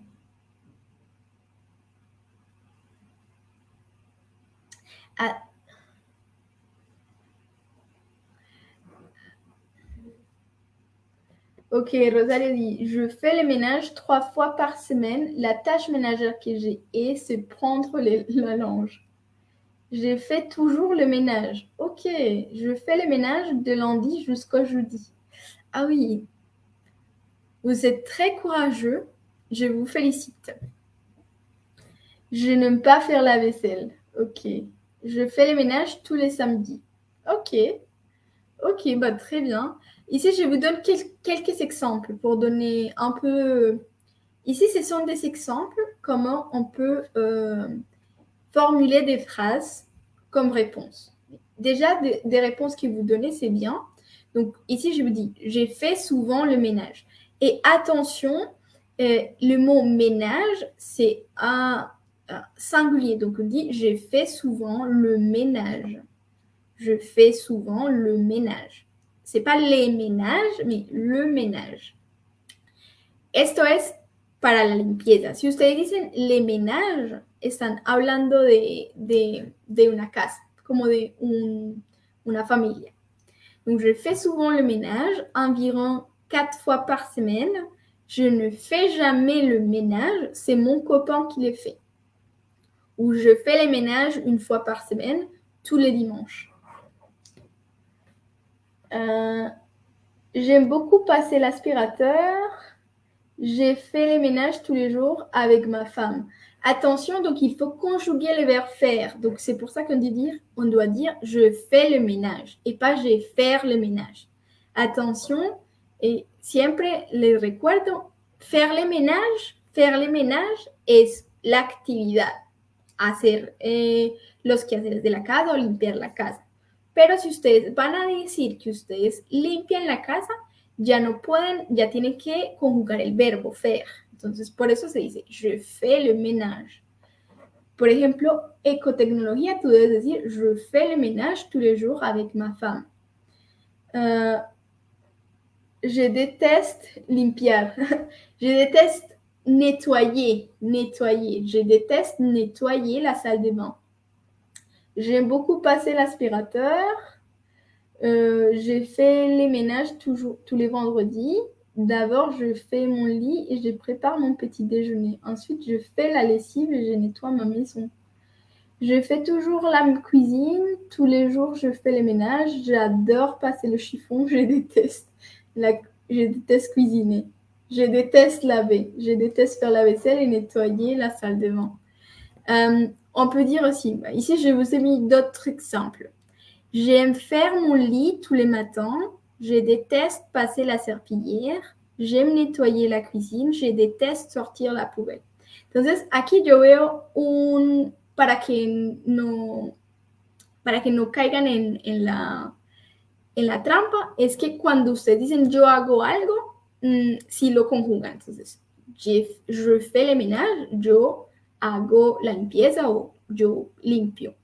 Ok, Rosalie dit Je fais le ménage trois fois par semaine. La tâche ménagère que j'ai est, c'est prendre les, la linge. J'ai fait toujours le ménage. Ok, je fais le ménage de lundi jusqu'au jeudi. Ah oui, vous êtes très courageux. Je vous félicite. Je n'aime pas faire la vaisselle. Ok. Je fais le ménage tous les samedis. Ok. Ok, bah très bien. Ici, je vous donne quelques exemples pour donner un peu... Ici, ce sont des exemples comment on peut euh, formuler des phrases comme réponse. Déjà, des, réponses que vous donnez, c'est bien. Donc ici, je vous dis, j'ai fait souvent le ménage. Et attention, euh, le mot ménage, c'est un, un, singulier. Donc on dit, j'ai fait souvent le ménage. Je fais souvent le ménage. C'est pas les ménages, mais le ménage. Esto es para la limpieza. Si ustedes dicen le ménage, están hablando de, de, de una casa, como de un, una familia. Donc, je fais souvent le ménage, environ quatre fois par semaine. Je ne fais jamais le ménage, c'est mon copain qui le fait. Ou je fais les ménages une fois par semaine, tous les dimanches. Euh, J'aime beaucoup passer l'aspirateur. J'ai fait les ménages tous les jours avec ma femme. Attention, donc il faut conjuguer le verbe faire. Donc c'est pour ça qu'on dit dire, on doit dire je fais le ménage et pas je faire le ménage. Attention, et siempre les recuerdo, faire le ménage, faire le ménage es la actividad, hacer eh, los quehaceres de la casa o limpiar la casa. Pero si ustedes van a decir que ustedes limpian la casa, ya no pueden, ya tienen que conjugar el verbo faire. Entonces, por eso se dice, je fais le ménage. Por ejemplo, ecotecnología, tú debes decir, je fais le ménage tous les jours avec ma femme. Euh, je déteste limpiar. [laughs] je déteste nettoyer, nettoyer. Je déteste nettoyer la salle de bain. J'aime beaucoup passer l'aspirateur. Euh, j'ai fait les ménages toujours, tous les vendredis. D'abord, je fais mon lit et je prépare mon petit déjeuner. Ensuite, je fais la lessive et je nettoie ma maison. Je fais toujours la cuisine. Tous les jours, je fais les ménages. J'adore passer le chiffon. Je déteste. La, je déteste cuisiner. Je déteste laver. Je déteste faire la vaisselle et nettoyer la salle de bain. Euh, on peut dire aussi, ici, je vous ai mis d'autres exemples. J'aime faire mon lit tous les matins. Je déteste passer la serpillière. J'aime nettoyer la cuisine. Je déteste sortir la poubelle. Entonces, aquí yo veo un, para que no, para que no caigan en, en, la, en la trampa, es que cuando ustedes dicen yo hago algo, mmm, si lo conjugan. Entonces, je, je fais le ménage, yo hago la limpieza o yo limpio.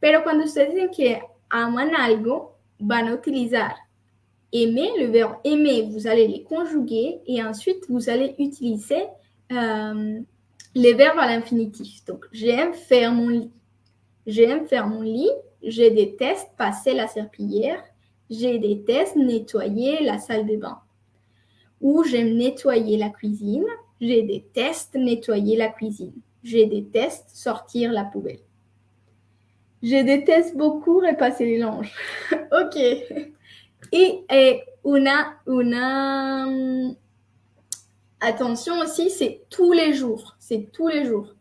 Pero cuando ustedes dicen que aman algo, van utilizar aimer, le verbe aimer, vous allez les conjuguer et ensuite vous allez utiliser euh, les verbes à l'infinitif. Donc, j'aime faire mon lit. J'aime faire mon lit. Je déteste passer la serpillière. Je déteste nettoyer la salle de bain. Ou j'aime nettoyer la cuisine. Je déteste nettoyer la cuisine. Je déteste sortir la poubelle. Je déteste beaucoup repasser les linges. [laughs] ok. Et, et una, una, attention aussi, c'est tous les jours. C'est tous les jours.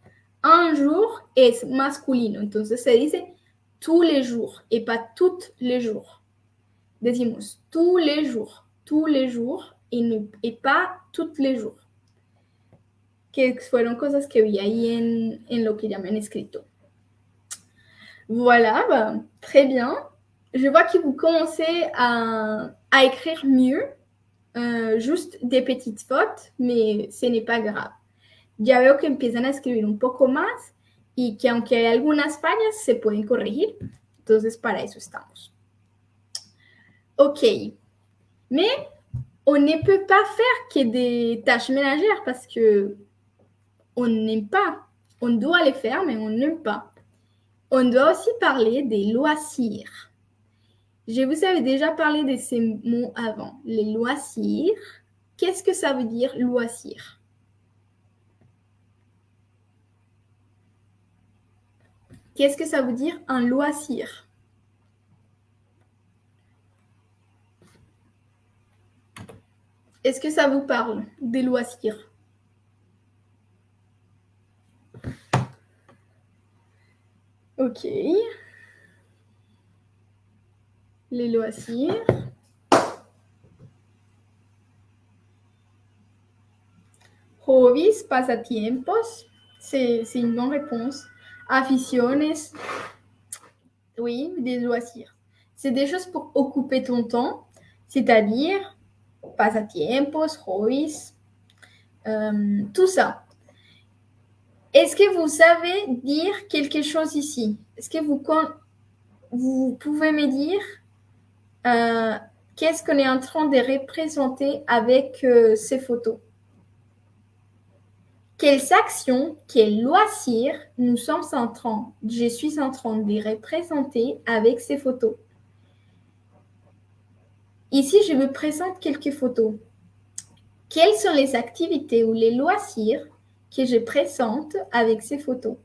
Un jour es masculino. Entonces se dice tous les jours et pas toutes les jours. Decimos tous les jours. Tous les jours et, et pas toutes les jours. Que fueron cosas que vi ahí en, en lo que ya me han escrito. Voilà, bah, très bien. Je vois que vous commencez à, à écrire mieux. uh, juste des petites fautes, mais ce n'est pas grave. Ya veo que empiezan a escribir un poco más y que aunque hay algunas fallas, se pueden corregir. Entonces, para eso estamos. Ok. Mais on ne peut pas faire que des tâches ménagères parce que on n'aime pas. On doit les faire, mais on n'aime pas. On doit aussi parler des loisirs. Je vous avais déjà parlé de ces mots avant. Les loisirs. Qu'est-ce que ça veut dire loisir? Qu'est-ce que ça veut dire un loisir? Est-ce que ça vous parle des loisirs? Ok. Les loisirs. Hobbies, pasatiempos. C'est une bonne réponse. Aficiones. Oui, des loisirs. C'est des choses pour occuper ton temps, c'est-à-dire pasatiempos, hobbies, euh, tout ça. Est-ce que vous savez dire quelque chose ici? Est-ce que vous, pouvez me dire euh, qu'est-ce qu'on est en train de représenter avec euh, ces photos? Quelles actions, quels loisirs nous sommes en train, je suis en train de représenter avec ces photos? Ici, je vous présente quelques photos. Quelles sont les activités ou les loisirs que je présente avec ces photos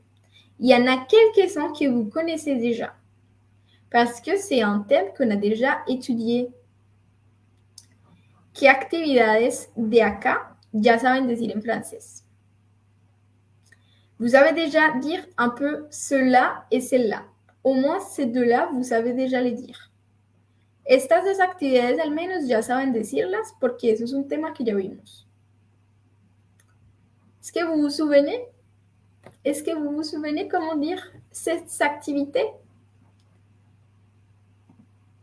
Il y en a quelques-uns que vous connaissez déjà, parce que c'est un thème qu'on a déjà étudié. ¿Qué actividades de acá ya saben decir en français Vous avez déjà dire un peu cela et celle-là. Au moins ces deux-là, vous savez déjà les dire. Estas dos actividades al menos ya saben decirlas porque eso es un tema que ya vimos. Est-ce que vous vous souvenez? Est-ce que vous vous souvenez comment dire cette activité?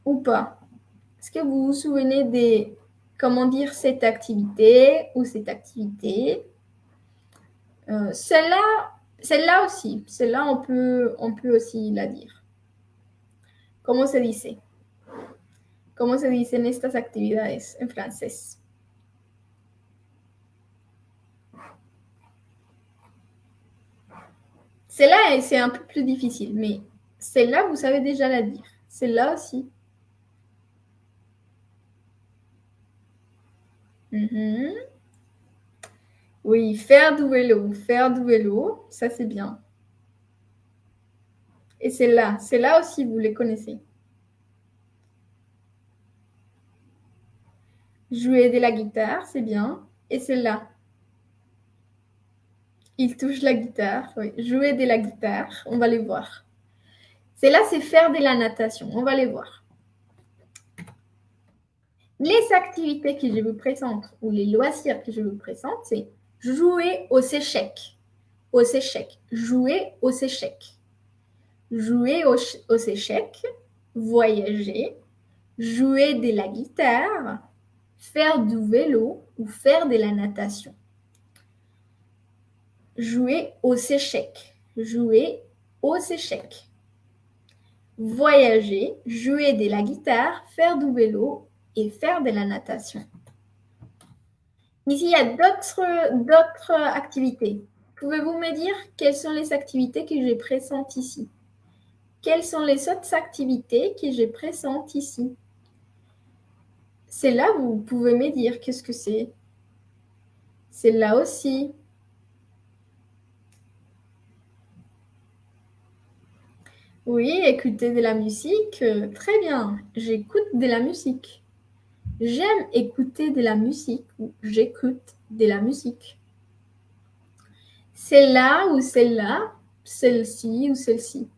Ou pas? Est-ce que vous vous souvenez de comment dire cette activité ou cette activité? Euh, Celle-là, celle-là aussi, celle-là on peut, on peut aussi la dire. Comment se dit ¿Cómo se dicen estas actividades en francés? Celle-là, c'est un peu plus difficile, mais celle-là, vous savez déjà la dire. Celle-là aussi. Mhm. Oui, faire du vélo, faire du vélo, ça c'est bien. Et celle-là, celle-là aussi, vous les connaissez. Jouer de la guitare, c'est bien. Et celle-là. Il touche la guitare. Oui. Jouer de la guitare, on va les voir. Celle-là, c'est faire de la natation. On va les voir. Les activités que je vous présente ou les loisirs que je vous présente, c'est jouer aux échecs. Aux échecs. Jouer aux échecs. Jouer aux, aux échecs. Voyager. Jouer de la guitare faire du vélo ou faire de la natation. Jouer aux échecs. Jouer aux échecs. Voyager, jouer de la guitare, faire du vélo et faire de la natation. Ici, il y a d'autres activités. Pouvez-vous me dire quelles sont les activités que je présente ici? Quelles sont les autres activités que je présente ici? C'est là vous pouvez me dire qu'est-ce que c'est. C'est là aussi. Oui, écouter de la musique, euh, très bien. J'écoute de la musique. J'aime écouter de la musique ou j'écoute de la musique. Celle-là ou celle-là, celle-ci ou celle-ci.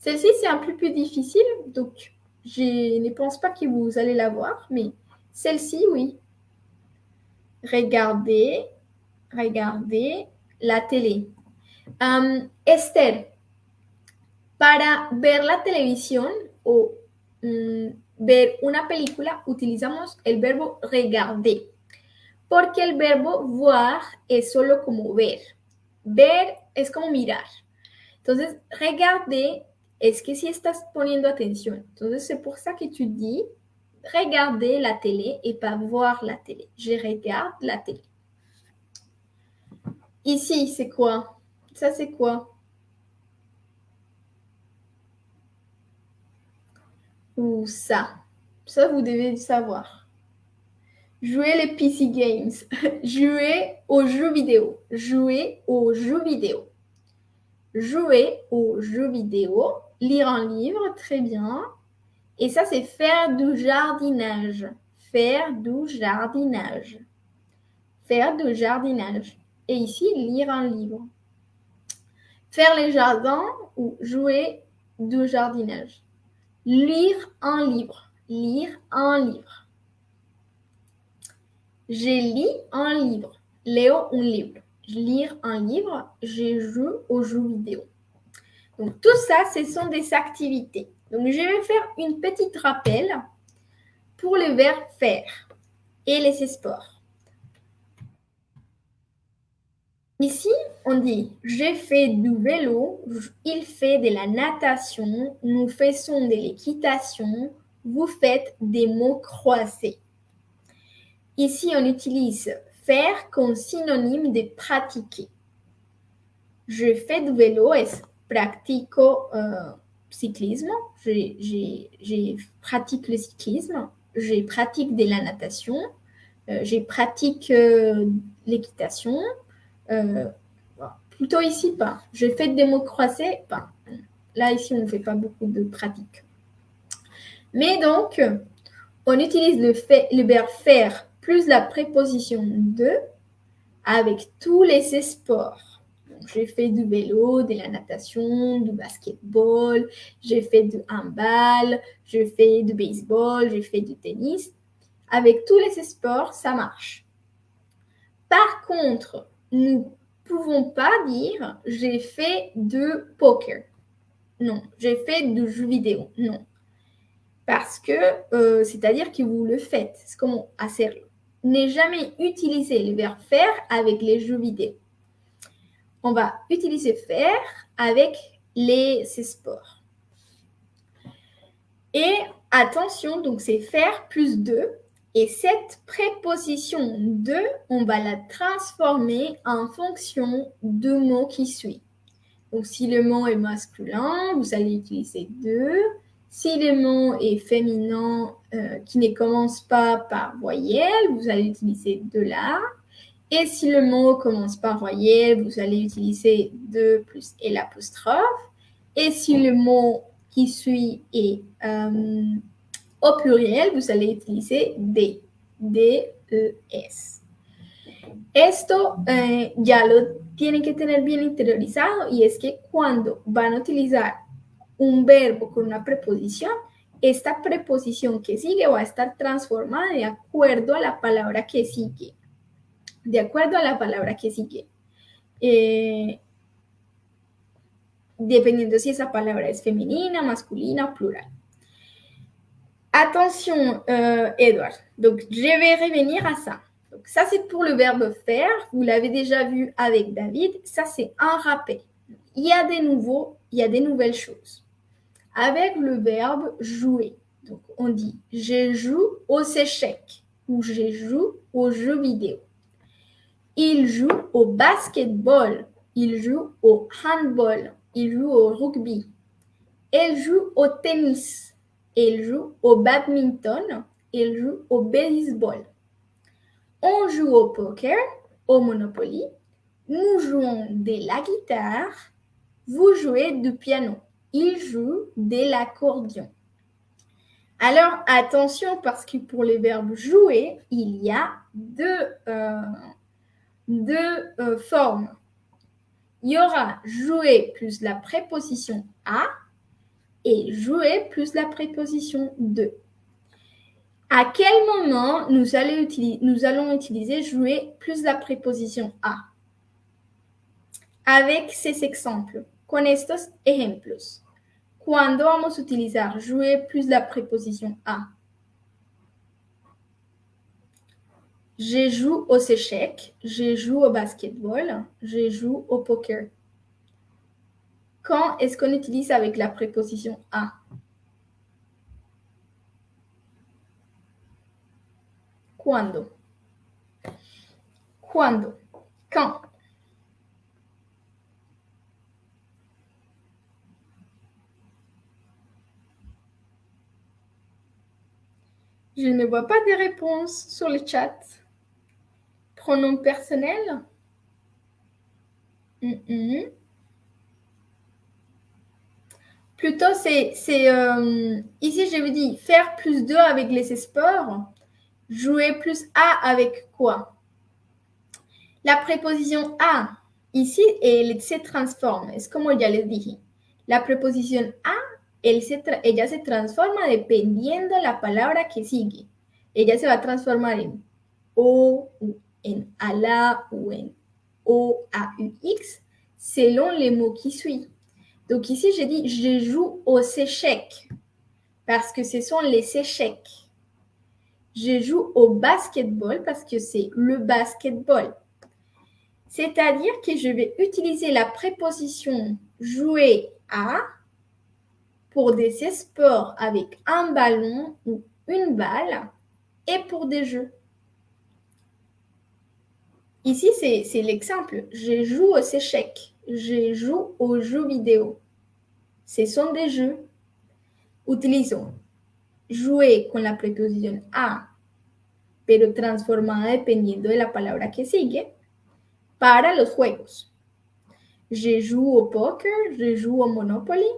Celle-ci, c'est un peu plus difficile, donc je ne pense pas que vous allez la voir, mais celle-ci, oui. Regardez, regardez la télé. Esther, para ver la televisión o mm, ver una película, utilizamos el verbo regarder. Porque el verbo voir es solo como ver. Ver es como mirar. Entonces, regarder es que si estás poniendo atención. Entonces, c'est pour ça que tu dis regarder la télé et pas voir la télé. Je regarde la télé. Ici, c'est quoi Ça, c'est quoi Ça Ça, vous devez savoir. Jouer les PC games. [laughs] Jouer aux jeux vidéo. Jouer aux jeux vidéo. Jouer aux jeux vidéo. Lire un livre, très bien. Et ça, c'est faire du jardinage. Faire du jardinage. Faire du jardinage. Et ici, lire un livre. Faire les jardins ou jouer du jardinage. Lire un livre. Lire un livre. J'ai lu un livre. Leo un livre. Lire un livre. Je joue aux jeux vidéo. Donc tout ça, ce sont des activités. Donc je vais faire une petite rappel pour le verbe faire et les sports. Ici, on dit j'ai fait du vélo, il fait de la natation, nous faisons de l'équitation, vous faites des mots croisés. Ici, on utilise faire comme synonyme de pratiquer. Je fais du vélo et pratico euh, cyclisme, j'ai pratique le cyclisme, j'ai pratique de la natation, euh, j'ai pratique euh, l'équitation. Euh, plutôt ici, pas. Je fais des mots croisés, pas. Là, ici, on ne fait pas beaucoup de pratique. Mais donc, on utilise le, fait, le verbe faire plus la préposition de avec tous les sports j'ai fait du vélo, de la natation, du basketball, j'ai fait du handball, j'ai fait du baseball, j'ai fait du tennis. Avec tous les sports, ça marche. Par contre, nous ne pouvons pas dire j'ai fait du poker. Non, j'ai fait du jeu vidéo. Non. Parce que, euh, c'est-à-dire que vous le faites. C'est comme sérieux. N'est jamais utiliser le verbe faire avec les jeux vidéo on va utiliser faire avec les sports. Et attention, donc c'est faire plus de. Et cette préposition de, on va la transformer en fonction du mot qui suit. Donc si le mot est masculin, vous allez utiliser de. Si le mot est féminin euh, qui ne commence pas par voyelle, vous allez utiliser de là. Et si le mot commence par voyelle, vous allez utiliser de plus et l'apostrophe. Et si le mot qui suit est euh, au pluriel, vous allez utiliser D. D-E-S. Esto eh, ya lo tienen que tener bien interiorizado y es que cuando van a utilizar un verbo con una preposición, esta preposición que sigue va a estar transformada de acuerdo a la palabra que sigue de acuerdo a la palabra que sigue. Eh, dependiendo si esa palabra es femenina, masculina o plural. Attention, euh, Edouard. Donc, je vais revenir à ça. Donc, ça, c'est pour le verbe faire. Vous l'avez déjà vu avec David. Ça, c'est un rappel. Il y a des nouveaux, il y a des nouvelles choses. Avec le verbe jouer. Donc, on dit je joue aux échecs ou je joue aux jeux vidéo. Il joue au basketball, il joue au handball, il joue au rugby, elle joue au tennis, elle joue au badminton, elle joue au baseball. On joue au poker, au Monopoly, nous jouons de la guitare, vous jouez du piano, il joue de l'accordion. Alors attention parce que pour les verbes jouer, il y a deux, euh, deux euh, formes. Il y aura jouer plus la préposition à et jouer plus la préposition de. À quel moment nous allons, utiliser, jouer plus la préposition à? Avec ces exemples, con estos ejemplos. ¿Cuándo vamos a utilizar jouer plus la préposition à? Je joue aux échecs, je joue au basketball, je joue au poker. Quand est-ce qu'on utilise avec la préposition à? Cuando. Cuando. Quand. Je ne vois pas de réponses sur le chat. Pronom personnel? Plutôt, c'est... euh, ici, je vous dis faire plus 2 avec les sports. Jouer plus A avec quoi? La préposition A, ici, elle se transforme. Es como ya les dije. La preposición a, él se ella se transforma dependiendo la palabra que sigue. Ella se va a transformar en O, ou en ala ou en O, A, U, X, selon les mots qui suivent. Donc ici, j'ai dit je joue aux échecs parce que ce sont les échecs. Je joue au basketball parce que c'est le basketball. C'est-à-dire que je vais utiliser la préposition jouer à pour des sports avec un ballon ou une balle et pour des jeux. Ici, c'est l'exemple. Je joue aux échecs. Je joue aux jeux vidéo. Ce sont des jeux. Utilisons jouer con la preposición a, pero transformada dependiendo de la palabra que sigue, para los juegos. Je joue au poker, je joue au Monopoly,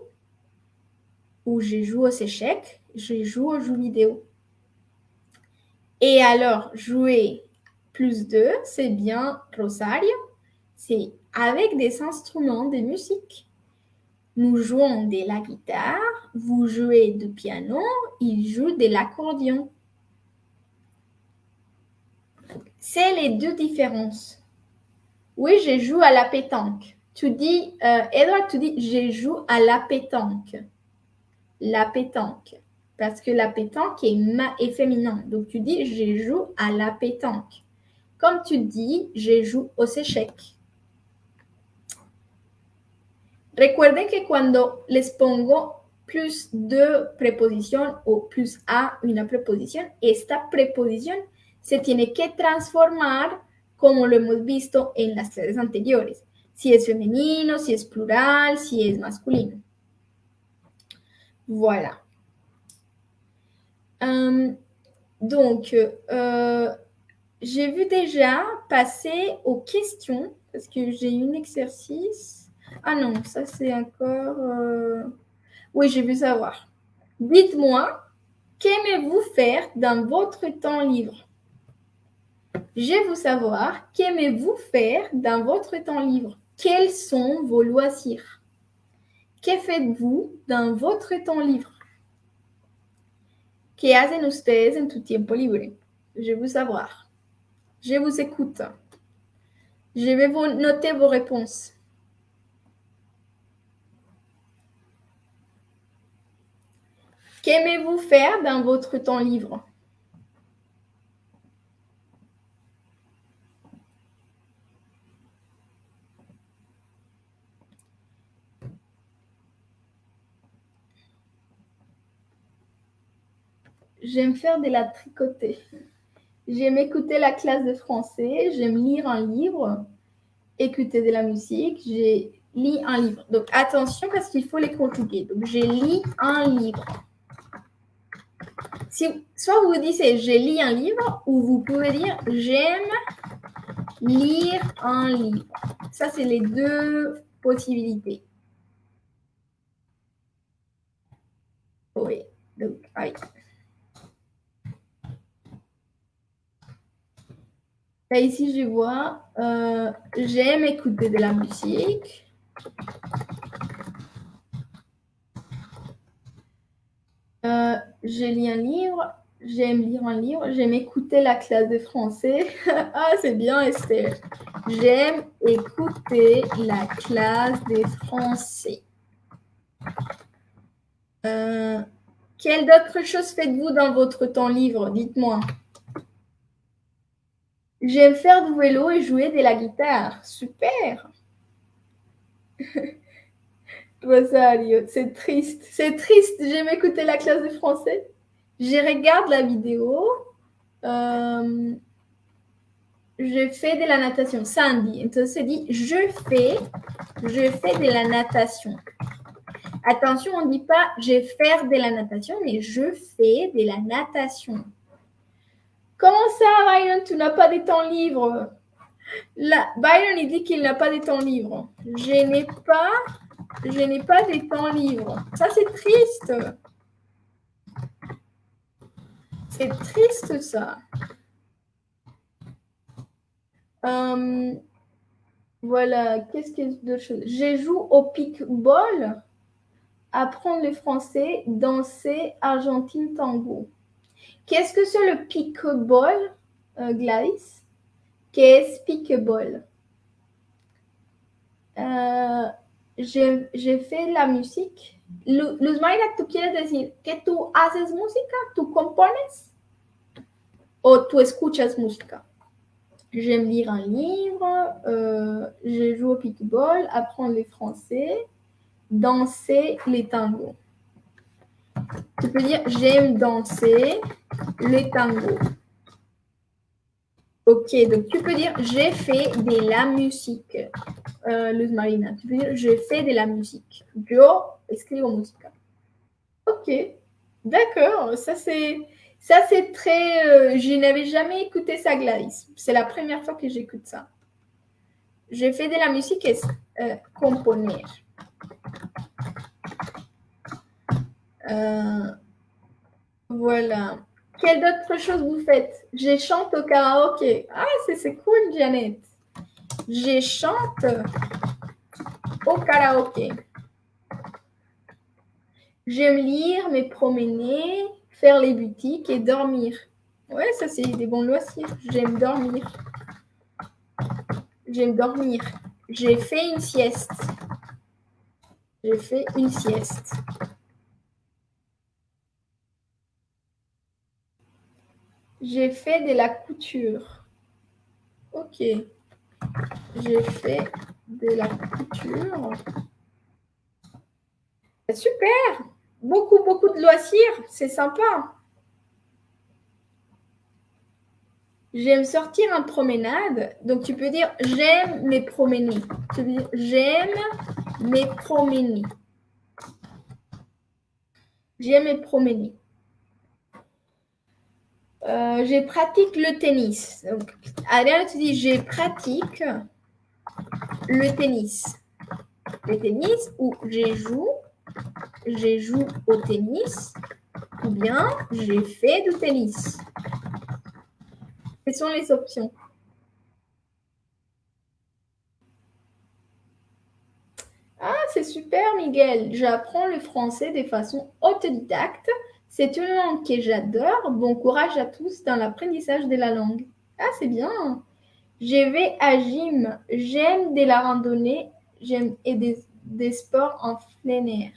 ou je joue aux échecs, je joue aux jeux vidéo. Et alors, jouer plus 2, c'est bien Rosario, c'est avec des instruments de musique. Nous jouons de la guitare, vous jouez du piano, il joue de l'accordion. C'est les deux différences. Oui, je joue à la pétanque. Tu dis, euh, tu dis, je joue à la pétanque. La pétanque. Parce que la pétanque est, ma est féminin. Donc tu dis, je joue à la pétanque. Comme tu dis, je joue aux échecs. Recuerden que cuando les pongo plus de preposición o plus a una preposición, esta preposición se tiene que transformar como lo hemos visto en las clases anteriores. Si es femenino, si es plural, si es masculino. Voilà. Hum, donc, euh, j'ai vu déjà passer aux questions parce que j'ai un exercice. Ah non, ça c'est encore... euh, Oui, j'ai vu savoir. Dites-moi, qu'aimez-vous faire dans votre temps libre? Je veux savoir, qu'aimez-vous faire dans votre temps libre? Quels sont vos loisirs? Que faites-vous dans votre temps libre? ¿Qué hacen ustedes en tu tiempo libre? Je veux savoir. Je vous écoute. Je vais vous noter vos réponses. Qu'aimez-vous faire dans votre temps libre? J'aime faire de la tricoter. J'aime écouter la classe de français. J'aime lire un livre, écouter de la musique. J'ai lis un livre. Donc attention parce qu'il faut les conjuguer. Donc j'ai lis un livre. Si, soit vous dites j'ai lis un livre ou vous pouvez dire j'aime lire un livre. Ça, c'est les deux possibilités. Oui, donc, oui. Là, ici, je vois, euh, j'aime écouter de la musique. Euh, je lis un livre, j'aime lire un livre, j'aime écouter la classe de français. [laughs] ah, c'est bien, Esther. J'aime écouter la classe de français. Quelles d'autres choses faites-vous dans votre temps libre? Dites-moi. J'aime faire du vélo et jouer de la guitare. Super. [laughs] c'est triste. C'est triste. J'aime écouter la classe de français. Je regarde la vidéo. Euh, je fais de la natation. Sandy. Entonces dit je fais, je fais de la natation. Attention, on ne dit pas je faire de la natation, mais je fais de la natation. Comment ça, Byron, tu n'as pas de temps libre Byron, il dit qu'il n'a pas de temps libre. Je n'ai pas, je n'ai pas de temps libre. Ça, c'est triste. C'est triste, ça. Euh, voilà, qu'est-ce qu'il y a Je joue au pickball, apprendre le français, danser Argentine tango. Qu'est-ce que c'est le pickball, euh, Gladys? Qu'est-ce pickball? Euh, J'ai fait la musique. Luz Mayra, ¿tú quieres decir que tú haces música? ¿Tú compones? ¿O tú escuchas música? J'aime lire un livre, euh, je joue au pickball, apprendre le français, danser les tangos. Tu peux dire j'aime danser les tangos. Ok, donc tu peux dire j'ai fait de la musique. Euh, Luz Marina, tu peux dire je fais de la musique. Yo escribo música. Ok, d'accord, ça c'est ça, c'est très. Euh, je n'avais jamais écouté ça, Gladys. C'est la première fois que j'écoute ça. J'ai fait de la musique et euh, componer. Euh, voilà. Quelle autre chose vous faites? Je chante au karaoké. Ah, c'est cool, Janet. Je chante au karaoké. J'aime lire, me promener, faire les boutiques et dormir. Ouais, ça c'est des bons loisirs. J'aime dormir. J'aime dormir. J'ai fait une sieste. J'ai fait une sieste. J'ai fait de la couture. Ok. J'ai fait de la couture. Super beaucoup, beaucoup de loisirs. C'est sympa. J'aime sortir en promenade. Donc, tu peux dire j'aime me promener. Tu peux dire j'aime me promener. J'aime me promener. Euh, je pratique le tennis. Donc, tu dis je pratique le tennis. Le tennis ou je joue joué au tennis ou bien j'ai fait du tennis. Quelles sont les options? Ah, c'est super, Miguel. J'apprends le français de façon autodidacte. C'est une langue que j'adore. Bon courage à tous dans l'apprentissage de la langue. Ah, c'est bien. Je vais à gym. J'aime de la randonnée. J'aime et des, des sports en plein air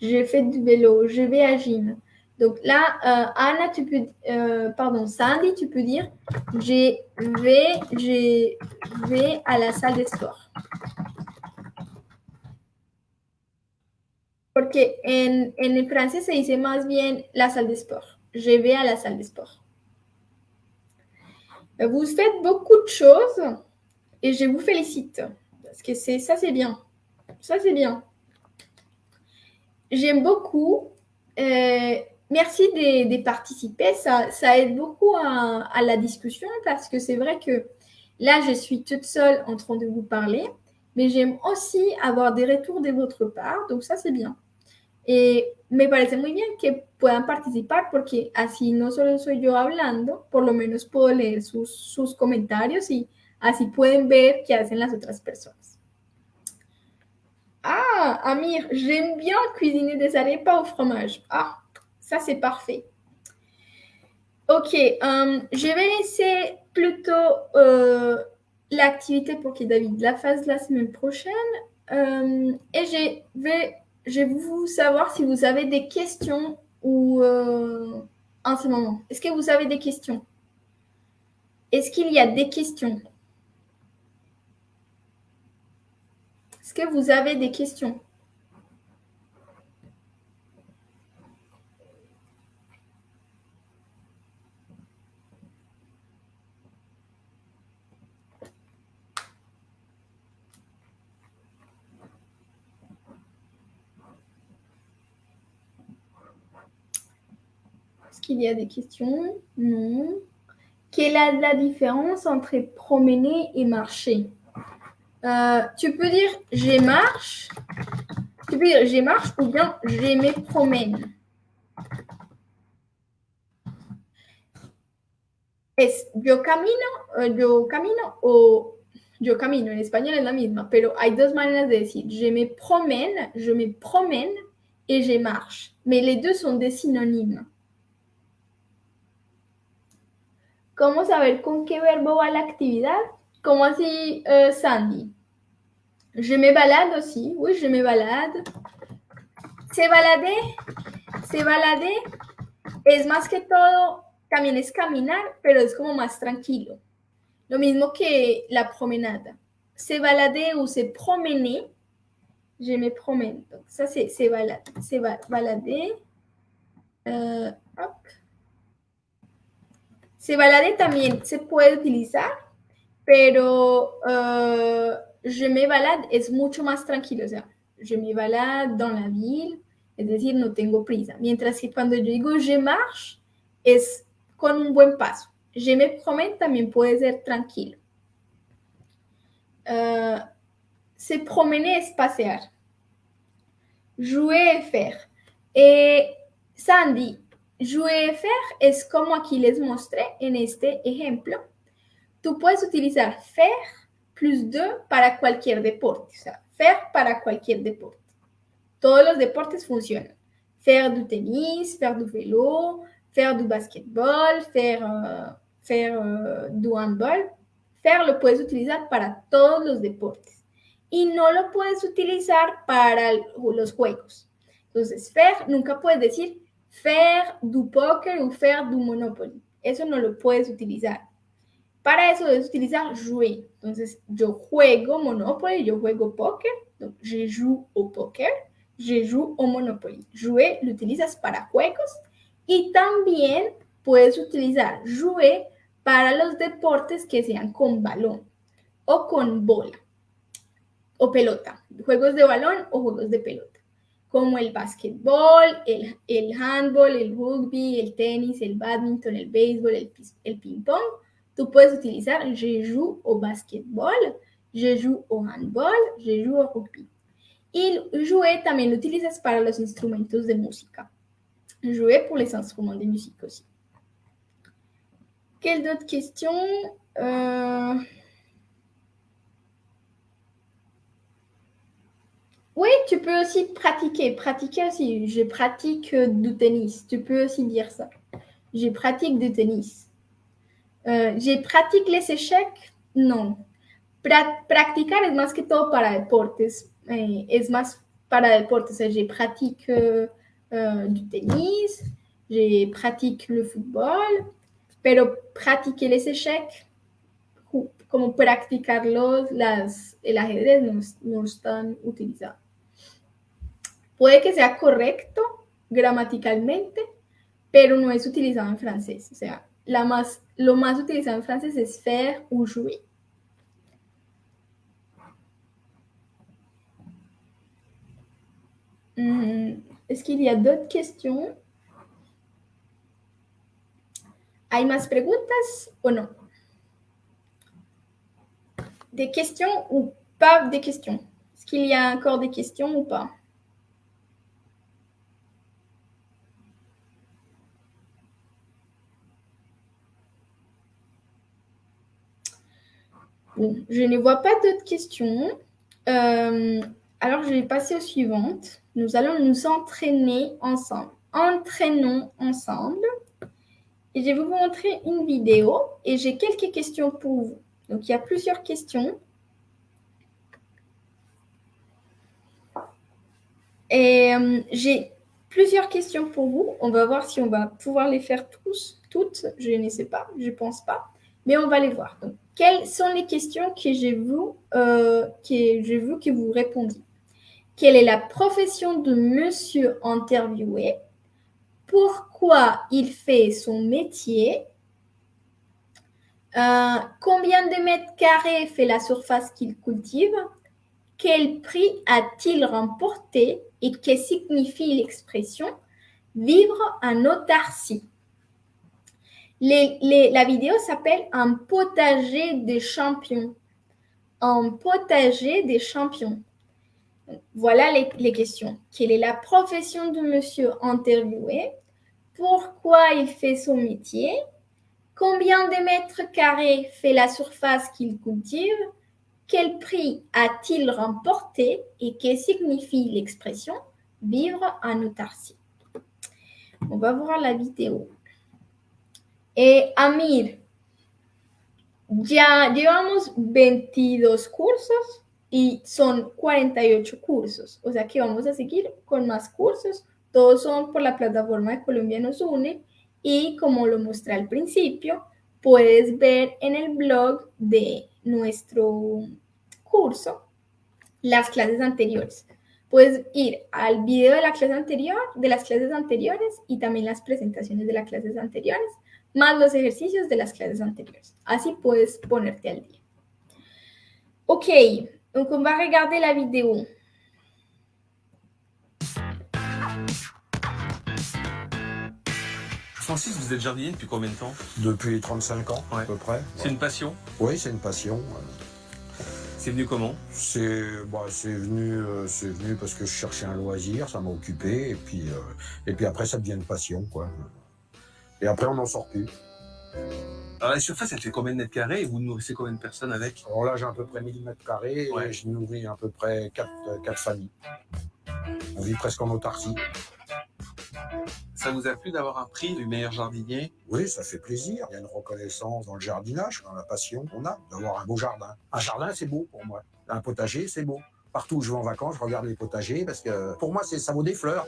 j'ai fait du vélo, je vais à gym. Donc là, euh, Anna, tu peux, euh, pardon, Sandy, tu peux dire, je vais, je vais à la salle de sport. Porque en, en français se dice más bien la salle de sport. Je vais à la salle de sport. Vous faites beaucoup de choses et je vous félicite. Parce que c'est ça, c'est bien. Ça, c'est bien. J'aime beaucoup. Euh, merci de, participer. Ça, ça, aide beaucoup à, la discussion parce que c'est vrai que là, je suis toute seule en train de vous parler, mais j'aime aussi avoir des retours de votre part. Donc ça, c'est bien. Et me parece muy bien que puedan participar porque así no solo soy yo hablando, por lo menos puedo leer sus, sus comentarios y así pueden ver qué hacen las otras personas. Ah, Amir, j'aime bien cuisiner des arepas au fromage. Ah, ça c'est parfait. Ok, euh, je vais laisser plutôt euh, l'activité pour que David la fasse la semaine prochaine. Euh, et je vais, je vais vous savoir si vous avez des questions ou euh, en ce moment. Est-ce que vous avez des questions? Est-ce qu'il y a des questions? Est-ce que vous avez des questions? Qu'il y a des questions? Non. Quelle est la différence entre promener et marcher? Euh, Tu peux dire je marche. Tu peux dire je marche ou bien je me promène. Es yo camino, euh, yo camino o yo camino. En espagnol es la misma, pero hay dos maneras de decir. Je me promène, je me promène et je marche. Mais les deux sont des synonymes. ¿Cómo saber con qué verbo va la actividad? ¿Cómo así, uh, Sandy? Je me balade aussi. Oui, je me balade. Se balade, se balade es más que todo, también es caminar, pero es como más tranquilo. Lo mismo que la promenade. Se balade ou se promener. Je me promène. Donc, ça, c'est se balade. Se balader. Uh, hop. Se balade también se puede utilizar, pero uh, je me balade es mucho más tranquilo. Je me balade dans la ville, es decir, no tengo prisa. Mientras que cuando yo digo je marche, es con un buen paso. Je me promène también puede ser tranquilo. Uh, se promener es pasear. Jouer es faire. Et Sandy, faire es como aquí les mostré en este ejemplo. Tú puedes utilizar faire plus de para cualquier deporte. O sea, faire para cualquier deporte. Todos los deportes funcionan. Faire du tenis, faire du vélo, faire du basketball, faire, uh, faire uh, du handball. Faire lo puedes utilizar para todos los deportes. Y no lo puedes utilizar para los juegos. Entonces, faire nunca puedes decir faire du poker ou faire du monopoly. Eso no lo puedes utilizar. Para eso debes utilizar jouer. Entonces, yo juego Monopoly, yo juego póker. Je joue au poker, je joue au Monopoly. Jouer lo utilizas para juegos y también puedes utilizar jouer para los deportes que sean con balón o con bola o pelota. Juegos de balón o juegos de pelota como el básquetbol, el, el handball, el rugby, el tenis, el badminton, el béisbol, el, el ping-pong. Tú puedes utilizar je joue au basketball, je joue au handball, je joue au rugby. Y jouer también lo utilizas para los instrumentos de música. Jouer pour les instruments de musique aussi. Quelle d'autres questions euh... Oui, tu peux aussi pratiquer. Pratiquer aussi. Je pratique du tennis. Tu peux aussi dire ça. Je pratique du tennis. Euh, je pratique les échecs? Non. Pra practicar es más que todo para deportes. Eh, es más para deportes. Je pratique euh, euh, du tennis. Je pratique le football. Pero pratiquer les échecs, como practicarlos, las, el ajedrez no, no están utilizados. Puede que sea correcto gramaticalmente, pero no es utilizado en francés. O sea, la más, lo más utilizado en francés es faire ou jouer. Mm, Est-ce qu'il y a d'autres questions ¿Hay más preguntas? O no? Des questions ou pas des questions Est-ce qu'il y a encore des questions ou pas? Je ne vois pas d'autres questions. Euh, alors, je vais passer aux suivantes. Nous allons nous entraîner ensemble. Entraînons ensemble. Et je vais vous montrer une vidéo et j'ai quelques questions pour vous. Donc, il y a plusieurs questions. Et euh, j'ai plusieurs questions pour vous. On va voir si on va pouvoir les faire tous, toutes. Je ne sais pas, je ne pense pas. Mais on va les voir. Donc, quelles sont les questions que j'ai vu, euh, que vous répondiez Quelle est la profession de monsieur interviewé? Pourquoi il fait son métier? Euh, Combien de mètres carrés fait la surface qu'il cultive? Quel prix a-t-il remporté? Et que signifie l'expression vivre en autarcie La vidéo s'appelle Un potager des champions. Un potager des champions. Voilà les, questions. Quelle est la profession de monsieur interviewé? Pourquoi il fait son métier? Combien de mètres carrés fait la surface qu'il cultive? Quel prix a-t-il remporté? Et que signifie l'expression vivre en autarcie? On va voir la vidéo. Et Amir, ya llevamos 22 cursos y son 48 cursos. O sea que vamos a seguir con más cursos. Todos son por la plataforma de Colombia nos une y como lo mostré al principio, puedes ver en el blog de nuestro curso las clases anteriores. Puedes ir al video de la clase anterior, de las clases anteriores y también las presentaciones de las clases anteriores, más los ejercicios de las clases anteriores. Así puedes ponerte al día. Ok, donc on va regarder la vidéo. Francis, vous êtes jardinier depuis combien de temps? Depuis 35 ans, Ouais. à peu près. C'est une passion? Oui, c'est une passion. C'est venu comment? C'est bah, venu, euh, venu parce que je cherchais un loisir, ça m'a occupé, et puis, euh, et puis après, ça devient une passion, quoi. Et après, on n'en sort plus. Alors la surface, elle fait combien de mètres carrés? Et vous nourrissez combien de personnes avec? Alors là, j'ai à peu près 1000 mètres carrés, Ouais. et je nourris à peu près 4, quatre familles. On vit presque en autarcie. Ça vous a plu d'avoir un prix du meilleur jardinier? Oui, ça fait plaisir. Il y a une reconnaissance dans le jardinage, dans la passion qu'on a d'avoir un beau jardin. Un jardin, c'est beau pour moi. Un potager, c'est beau. Partout où je vais en vacances, je regarde les potagers parce que pour moi, ça vaut des fleurs.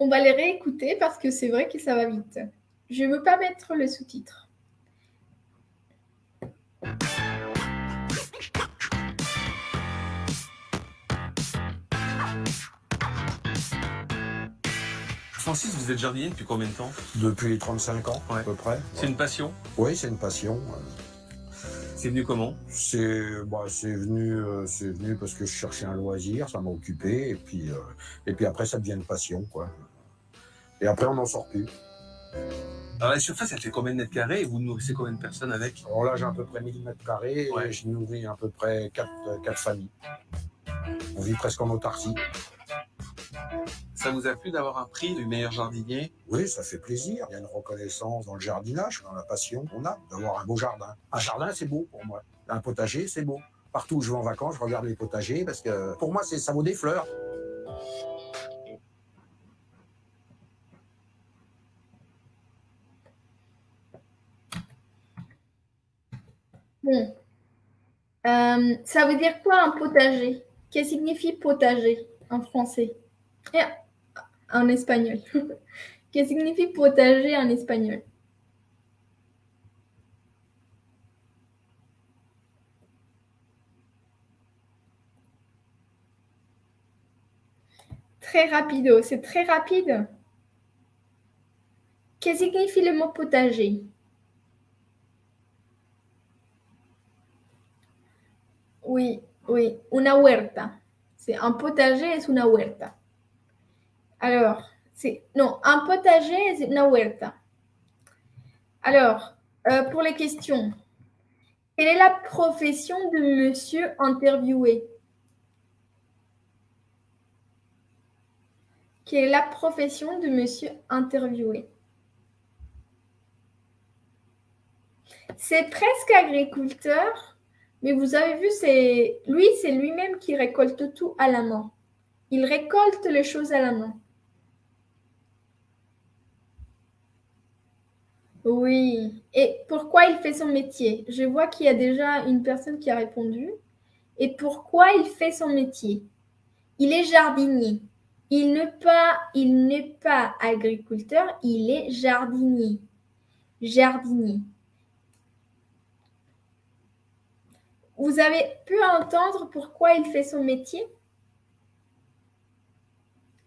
On va les réécouter parce que c'est vrai que ça va vite. Je ne veux pas mettre le sous-titre. Francis, vous êtes jardinier depuis combien de temps? Depuis 35 ans, Ouais. à peu près. C'est une passion? Oui, c'est une passion. C'est venu comment? C'est bah, c'est venu, euh, c'est venu parce que je cherchais un loisir, ça m'a occupé, et puis, euh, et puis après, ça devient une passion, quoi. Et après, on n'en sort plus. Alors la surface, elle fait combien de mètres carrés et vous nourrissez combien de personnes avec? Alors là, j'ai à peu près 1000 mètres carrés, Ouais. et je nourris à peu près 4, quatre familles. On vit presque en autarcie. Ça vous a plu d'avoir un prix du meilleur jardinier? Oui, ça fait plaisir. Il y a une reconnaissance dans le jardinage, dans la passion qu'on a d'avoir un beau jardin. Un jardin, c'est beau pour moi. Un potager, c'est beau. Partout où je vais en vacances, je regarde les potagers parce que pour moi, ça vaut des fleurs. Bon. Euh, ça veut dire quoi un potager? Qu'est-ce que signifie potager en français? Et en espagnol. [laughs] Qu'est-ce que signifie potager en espagnol? Très rapido, c'est très rapide. Qu'est-ce que signifie le mot potager? Oui, oui, una huerta. C'est un potager, es una huerta. Alors, c'est non, un potager, c'est una huerta. Alors, euh, pour les questions, quelle est la profession de monsieur interviewé? Quelle est la profession de monsieur interviewé? C'est presque agriculteur, mais vous avez vu, c'est lui, c'est lui-même qui récolte tout à la main. Il récolte les choses à la main. Oui. Et pourquoi il fait son métier? Je vois qu'il y a déjà une personne qui a répondu. et pourquoi il fait son métier? Il est jardinier. Il n'est pas, il n'est pas agriculteur, il est jardinier. Jardinier. Vous avez pu entendre pourquoi il fait son métier?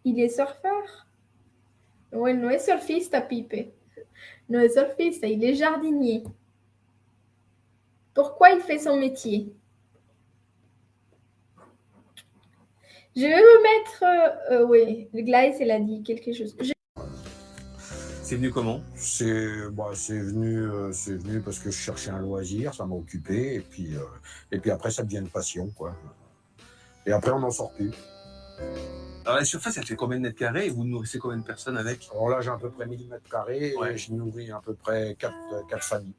Il est surfeur. Oui, no es surfista, Pipe. No es surfista, il est jardinier. Pourquoi il fait son métier? Je vais vous mettre... Euh, euh, oui, Glyce, elle a dit quelque chose. C'est venu comment? C'est bah, c'est venu, euh, c'est venu parce que je cherchais un loisir, ça m'a occupé, et puis, euh, et puis après ça devient une passion, quoi. Et après on n'en sort plus. Alors la surface, elle fait combien de mètres carrés? Et vous nourrissez combien de personnes avec? Alors là j'ai à peu près 1000 mètres carrés, Ouais. et je nourris à peu près 4, quatre familles.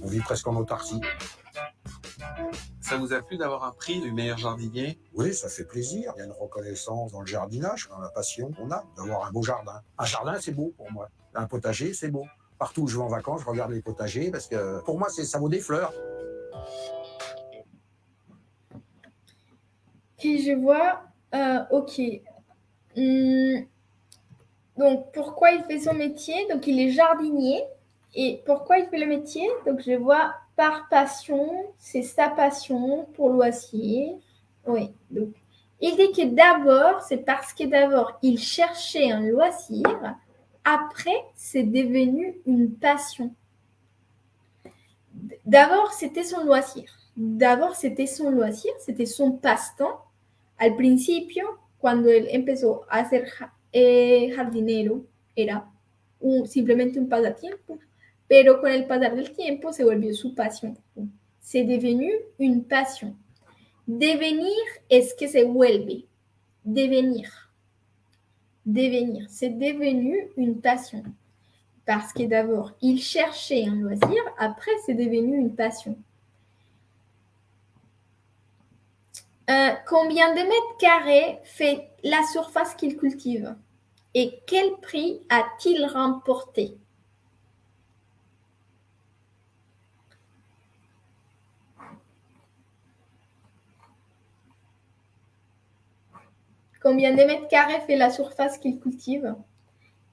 On vit presque en autarcie. Ça vous a plu d'avoir un prix du meilleur jardinier? Oui, ça fait plaisir. Il y a une reconnaissance dans le jardinage, dans la passion qu'on a d'avoir un beau jardin. Un jardin, c'est beau pour moi. Un potager, c'est beau. Partout où je vais en vacances, je regarde les potagers parce que pour moi, c'est ça vaut des fleurs. Ok, je vois. Euh, ok. Hmm. Donc, pourquoi il fait son métier? Donc, il est jardinier. Et pourquoi il fait le métier? Donc, je vois par passion, c'est sa passion pour loisir. Oui. Donc, il dit que d'abord, c'est parce que d'abord, il cherchait un loisir. Après, c'est devenu une passion. D'abord, c'était son loisir. D'abord, c'était son loisir, c'était son passe-temps. Al principio, cuando él empezó a ser eh, jardinero, era un- simplemente un pasatiempo, pero con el pasar del tiempo se volvió su. C'est devenu une passion. Devenir es que se vuelve. Devenir. Devenir. C'est devenu une passion. Parce que d'abord, il cherchait un loisir, après, c'est devenu une passion. Euh, combien de mètres carrés fait la surface qu'il cultive? Et quel prix a-t-il remporté? Combien de mètres carrés fait la surface qu'il cultive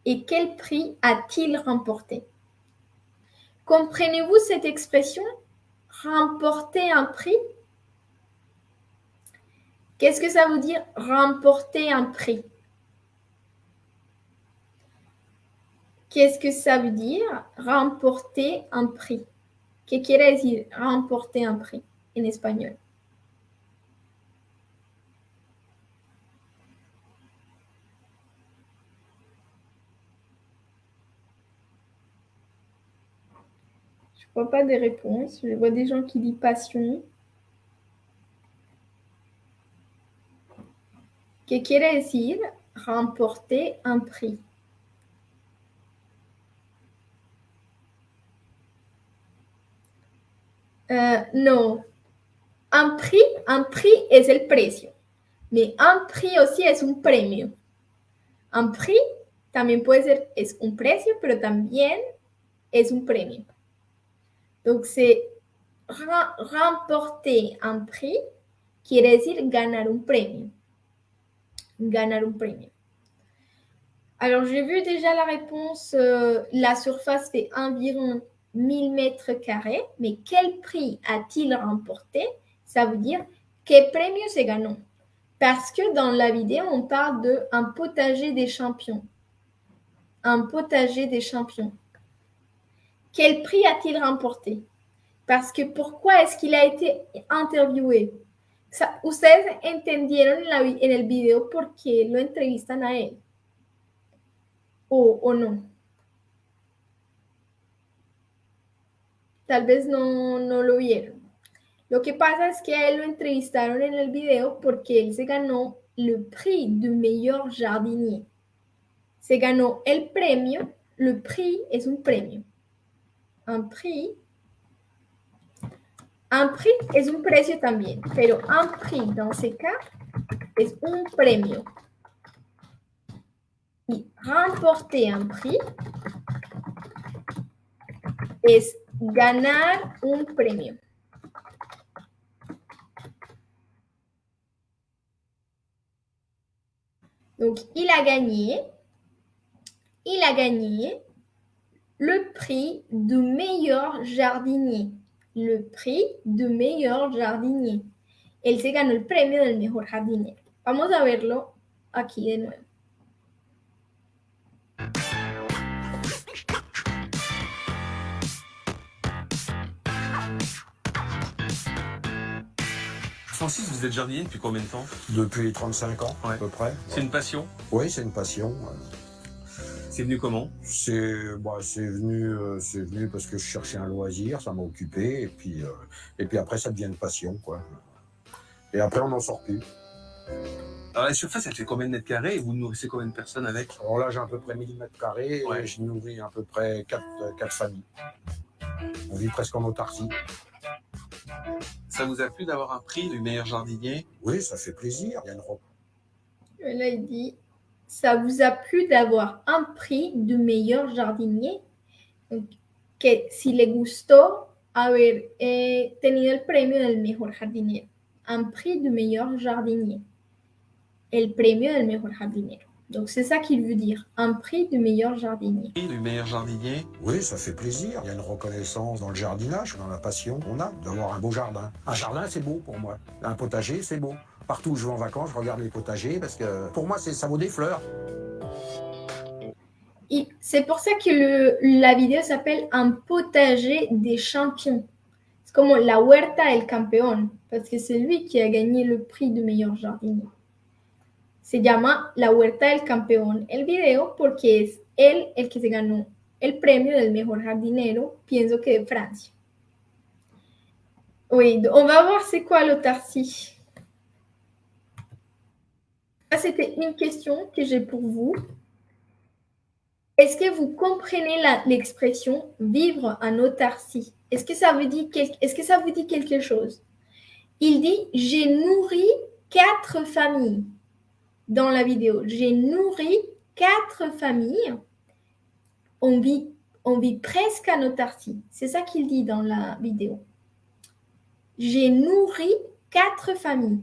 Et quel prix a-t-il remporté? Comprenez-vous cette expression Remporter un prix? Qu'est-ce que ça veut dire remporter un prix? Qu'est-ce que ça veut dire remporter un prix? ¿Qué quiere decir remporter un prix en espagnol? Vois pas des réponses. Je vois des gens qui disent passion. ¿Qué quiere decir remporter un prix? Euh, no. Un prix, un prix es el precio. Mais un prix aussi es un premio. Un prix también puede ser, es un precio, pero también es un premio. Donc, c'est remporter un prix quiere decir ganar un premio. Ganar un premio. Alors, j'ai vu déjà la réponse. euh, la surface fait environ 1000 mètres carrés. Mais quel prix a-t-il remporté? Ça veut dire quel premio se ganó. Parce que dans la vidéo, on parle de un potager des champions. Un potager des champions. Quel prix a-t-il remporté? Parce que pourquoi est-ce qu'il a été interviewé? Ustedes entendieron en, la en el video por qué lo entrevistan a él. O, o no. Tal vez no, no lo vieron. Lo que pasa es que a él lo entrevistaron en el video porque él se ganó le prix du meilleur jardinier. Se ganó el premio. Le prix es un premio un prix. Un prix es un precio también, pero un prix dans ces cas es un premio. Y remporter un prix es ganar un premio. Donc, il a gagné. Il a gagné le prix de meilleur jardinier. Le prix de meilleur jardinier. Él se ganó el premio del mejor jardinero. Vamos a verlo aquí de nuevo. Francis, vous êtes jardinier depuis combien de temps? Depuis 35 ans, Ouais. à peu près. C'est une passion? Oui, c'est une passion. C'est venu comment? C'est bah, c'est venu, euh, c'est venu parce que je cherchais un loisir, ça m'a occupé, et puis, euh, et puis après, ça devient une passion, quoi. Et après, on n'en sort plus. Alors la surface, elle fait combien de mètres carrés? Et vous nourrissez combien de personnes avec? Alors là, j'ai à peu près 1000 mètres carrés, Ouais. et je nourris à peu près 4, quatre familles. On vit presque en autarcie. Ça vous a plu d'avoir un prix du meilleur jardinier? Oui, ça fait plaisir. Il y a une ro- Et là, il dit Ça vous a plu d'avoir un prix de meilleur jardinier? Donc, Que si le gustó haber eh, tenido el premio del mejor jardinero. Un prix de meilleur jardinier. El premio del mejor jardinero. Donc, c'est ça qu'il veut dire. Un prix de meilleur jardinier. Prix du meilleur jardinier? Oui, ça fait plaisir. Il y a une reconnaissance dans le jardinage, dans la passion qu'on a d'avoir un beau jardin. Un jardin, c'est beau pour moi. Un potager, c'est beau. Partout où je vais en vacances, je regarde les potagers parce que pour moi, ça vaut des fleurs. C'est pour ça que la vidéo s'appelle Un potager des champions. C'est comme la huerta el campeón, parce que c'est lui qui a gagné le prix de meilleur jardinier. Se llama La huerta del campeón el video porque es él el que se ganó el premio del mejor jardinero, pienso que de Francia. Oui, on va voir c'est quoi l'autarcie. C'était une question que j'ai pour vous. Est-ce que vous comprenez l'expression vivre en autarcie Est-ce que, ça dire quel- est-ce que ça vous dit quelque chose? Il dit J'ai nourri quatre familles dans la vidéo. J'ai nourri quatre familles. On vit, on vit presque en autarcie. C'est ça qu'il dit dans la vidéo. J'ai nourri quatre familles.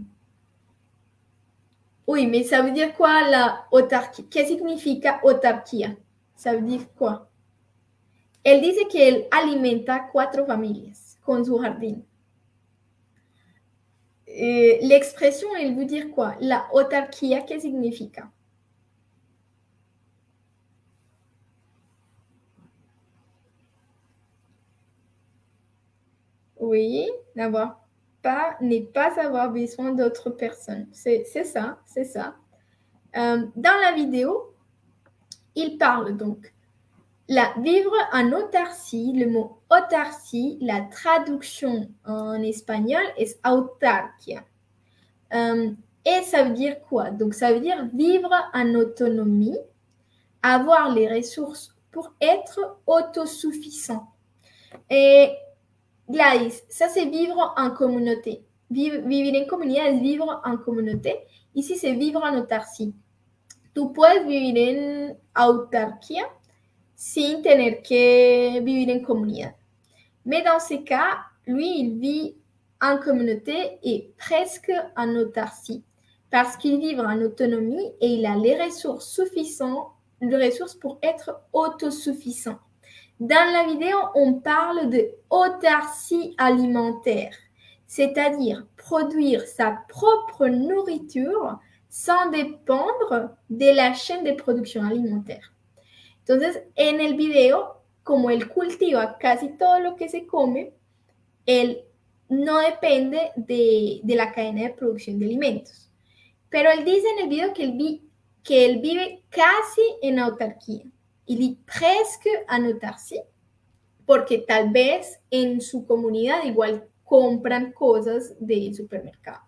Oui, mais ça veut dire quoi la autarquía? ¿Qué significa autarquía? Ça veut dire quoi? Él dice que él alimenta cuatro familias con su jardín. Eh, L'expression, elle veut dire quoi? La autarquía, ¿qué significa? Oui, n'avoir pas, n'est pas avoir besoin d'autres personnes. C'est c'est ça, c'est ça. Euh, dans la vidéo, il parle donc la vivre en autarcie. Le mot autarcie, la traduction en espagnol est autarquia. Euh, et ça veut dire quoi? Donc ça veut dire vivre en autonomie, avoir les ressources pour être autosuffisant. Et Gladys, ça c'est vivre en communauté. Viv- vivir en comunidad es vivre en communauté. Ici c'est vivre en autarcie. Tú puedes vivir en autarquía sin tener que vivir en comunidad. Mais dans ce cas, lui, il vit en communauté et presque en autarcie parce qu'il vit en autonomie et il a les ressources suffisantes, les ressources pour être autosuffisant. Dans la vidéo, on parle de autarcie alimentaire, c'est-à-dire produire sa propre nourriture sans dépendre de la chaîne de production alimentaire. Entonces, en el video, como él cultiva casi todo lo que se come, él no depende de, de la cadena de producción de alimentos. Pero él dice en el video que él, vi- que él vive casi en autarquía. Il vit presque en autarcie, porque tal vez en su comunidad igual compran cosas del supermercado.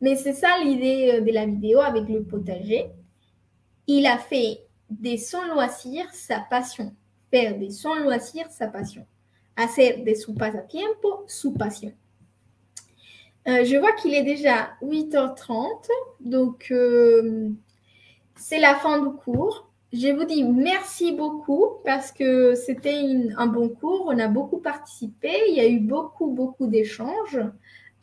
Mais c'est ça l'idée de la vidéo avec le potager. Il a fait de son loisir sa passion. Faire de son loisir sa passion. Hacer de su pasatiempo su passion. Euh, je vois qu'il est déjà 8h30, donc euh, c'est la fin du cours. Je vous dis merci beaucoup parce que c'était un bon cours. On a beaucoup participé. Il y a eu beaucoup, beaucoup d'échanges.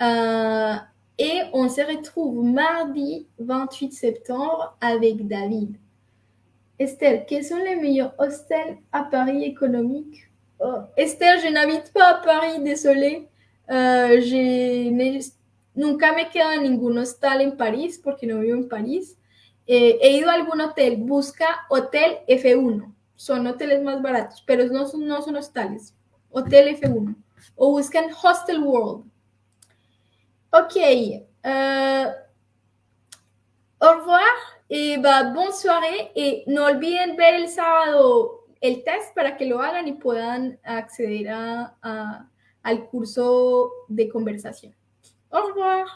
Euh, Et on se retrouve mardi 28 septembre avec David. Esther, quels sont les meilleurs hostels à Paris économique oh, Esther, je n'habite pas à Paris, désolée. Uh, je nunca me quedo en ningún hostal en París porque no vivo en París. Eh, he ido a algún hotel, busca Hotel F1. Son hoteles más baratos, pero no son, no son hostales. Hotel F1. O buscan Hostel World. Ok. Uh, au revoir et bah, bonne. Et no olviden ver el sábado el test para que lo hagan y puedan acceder a al curso de conversación. Au revoir.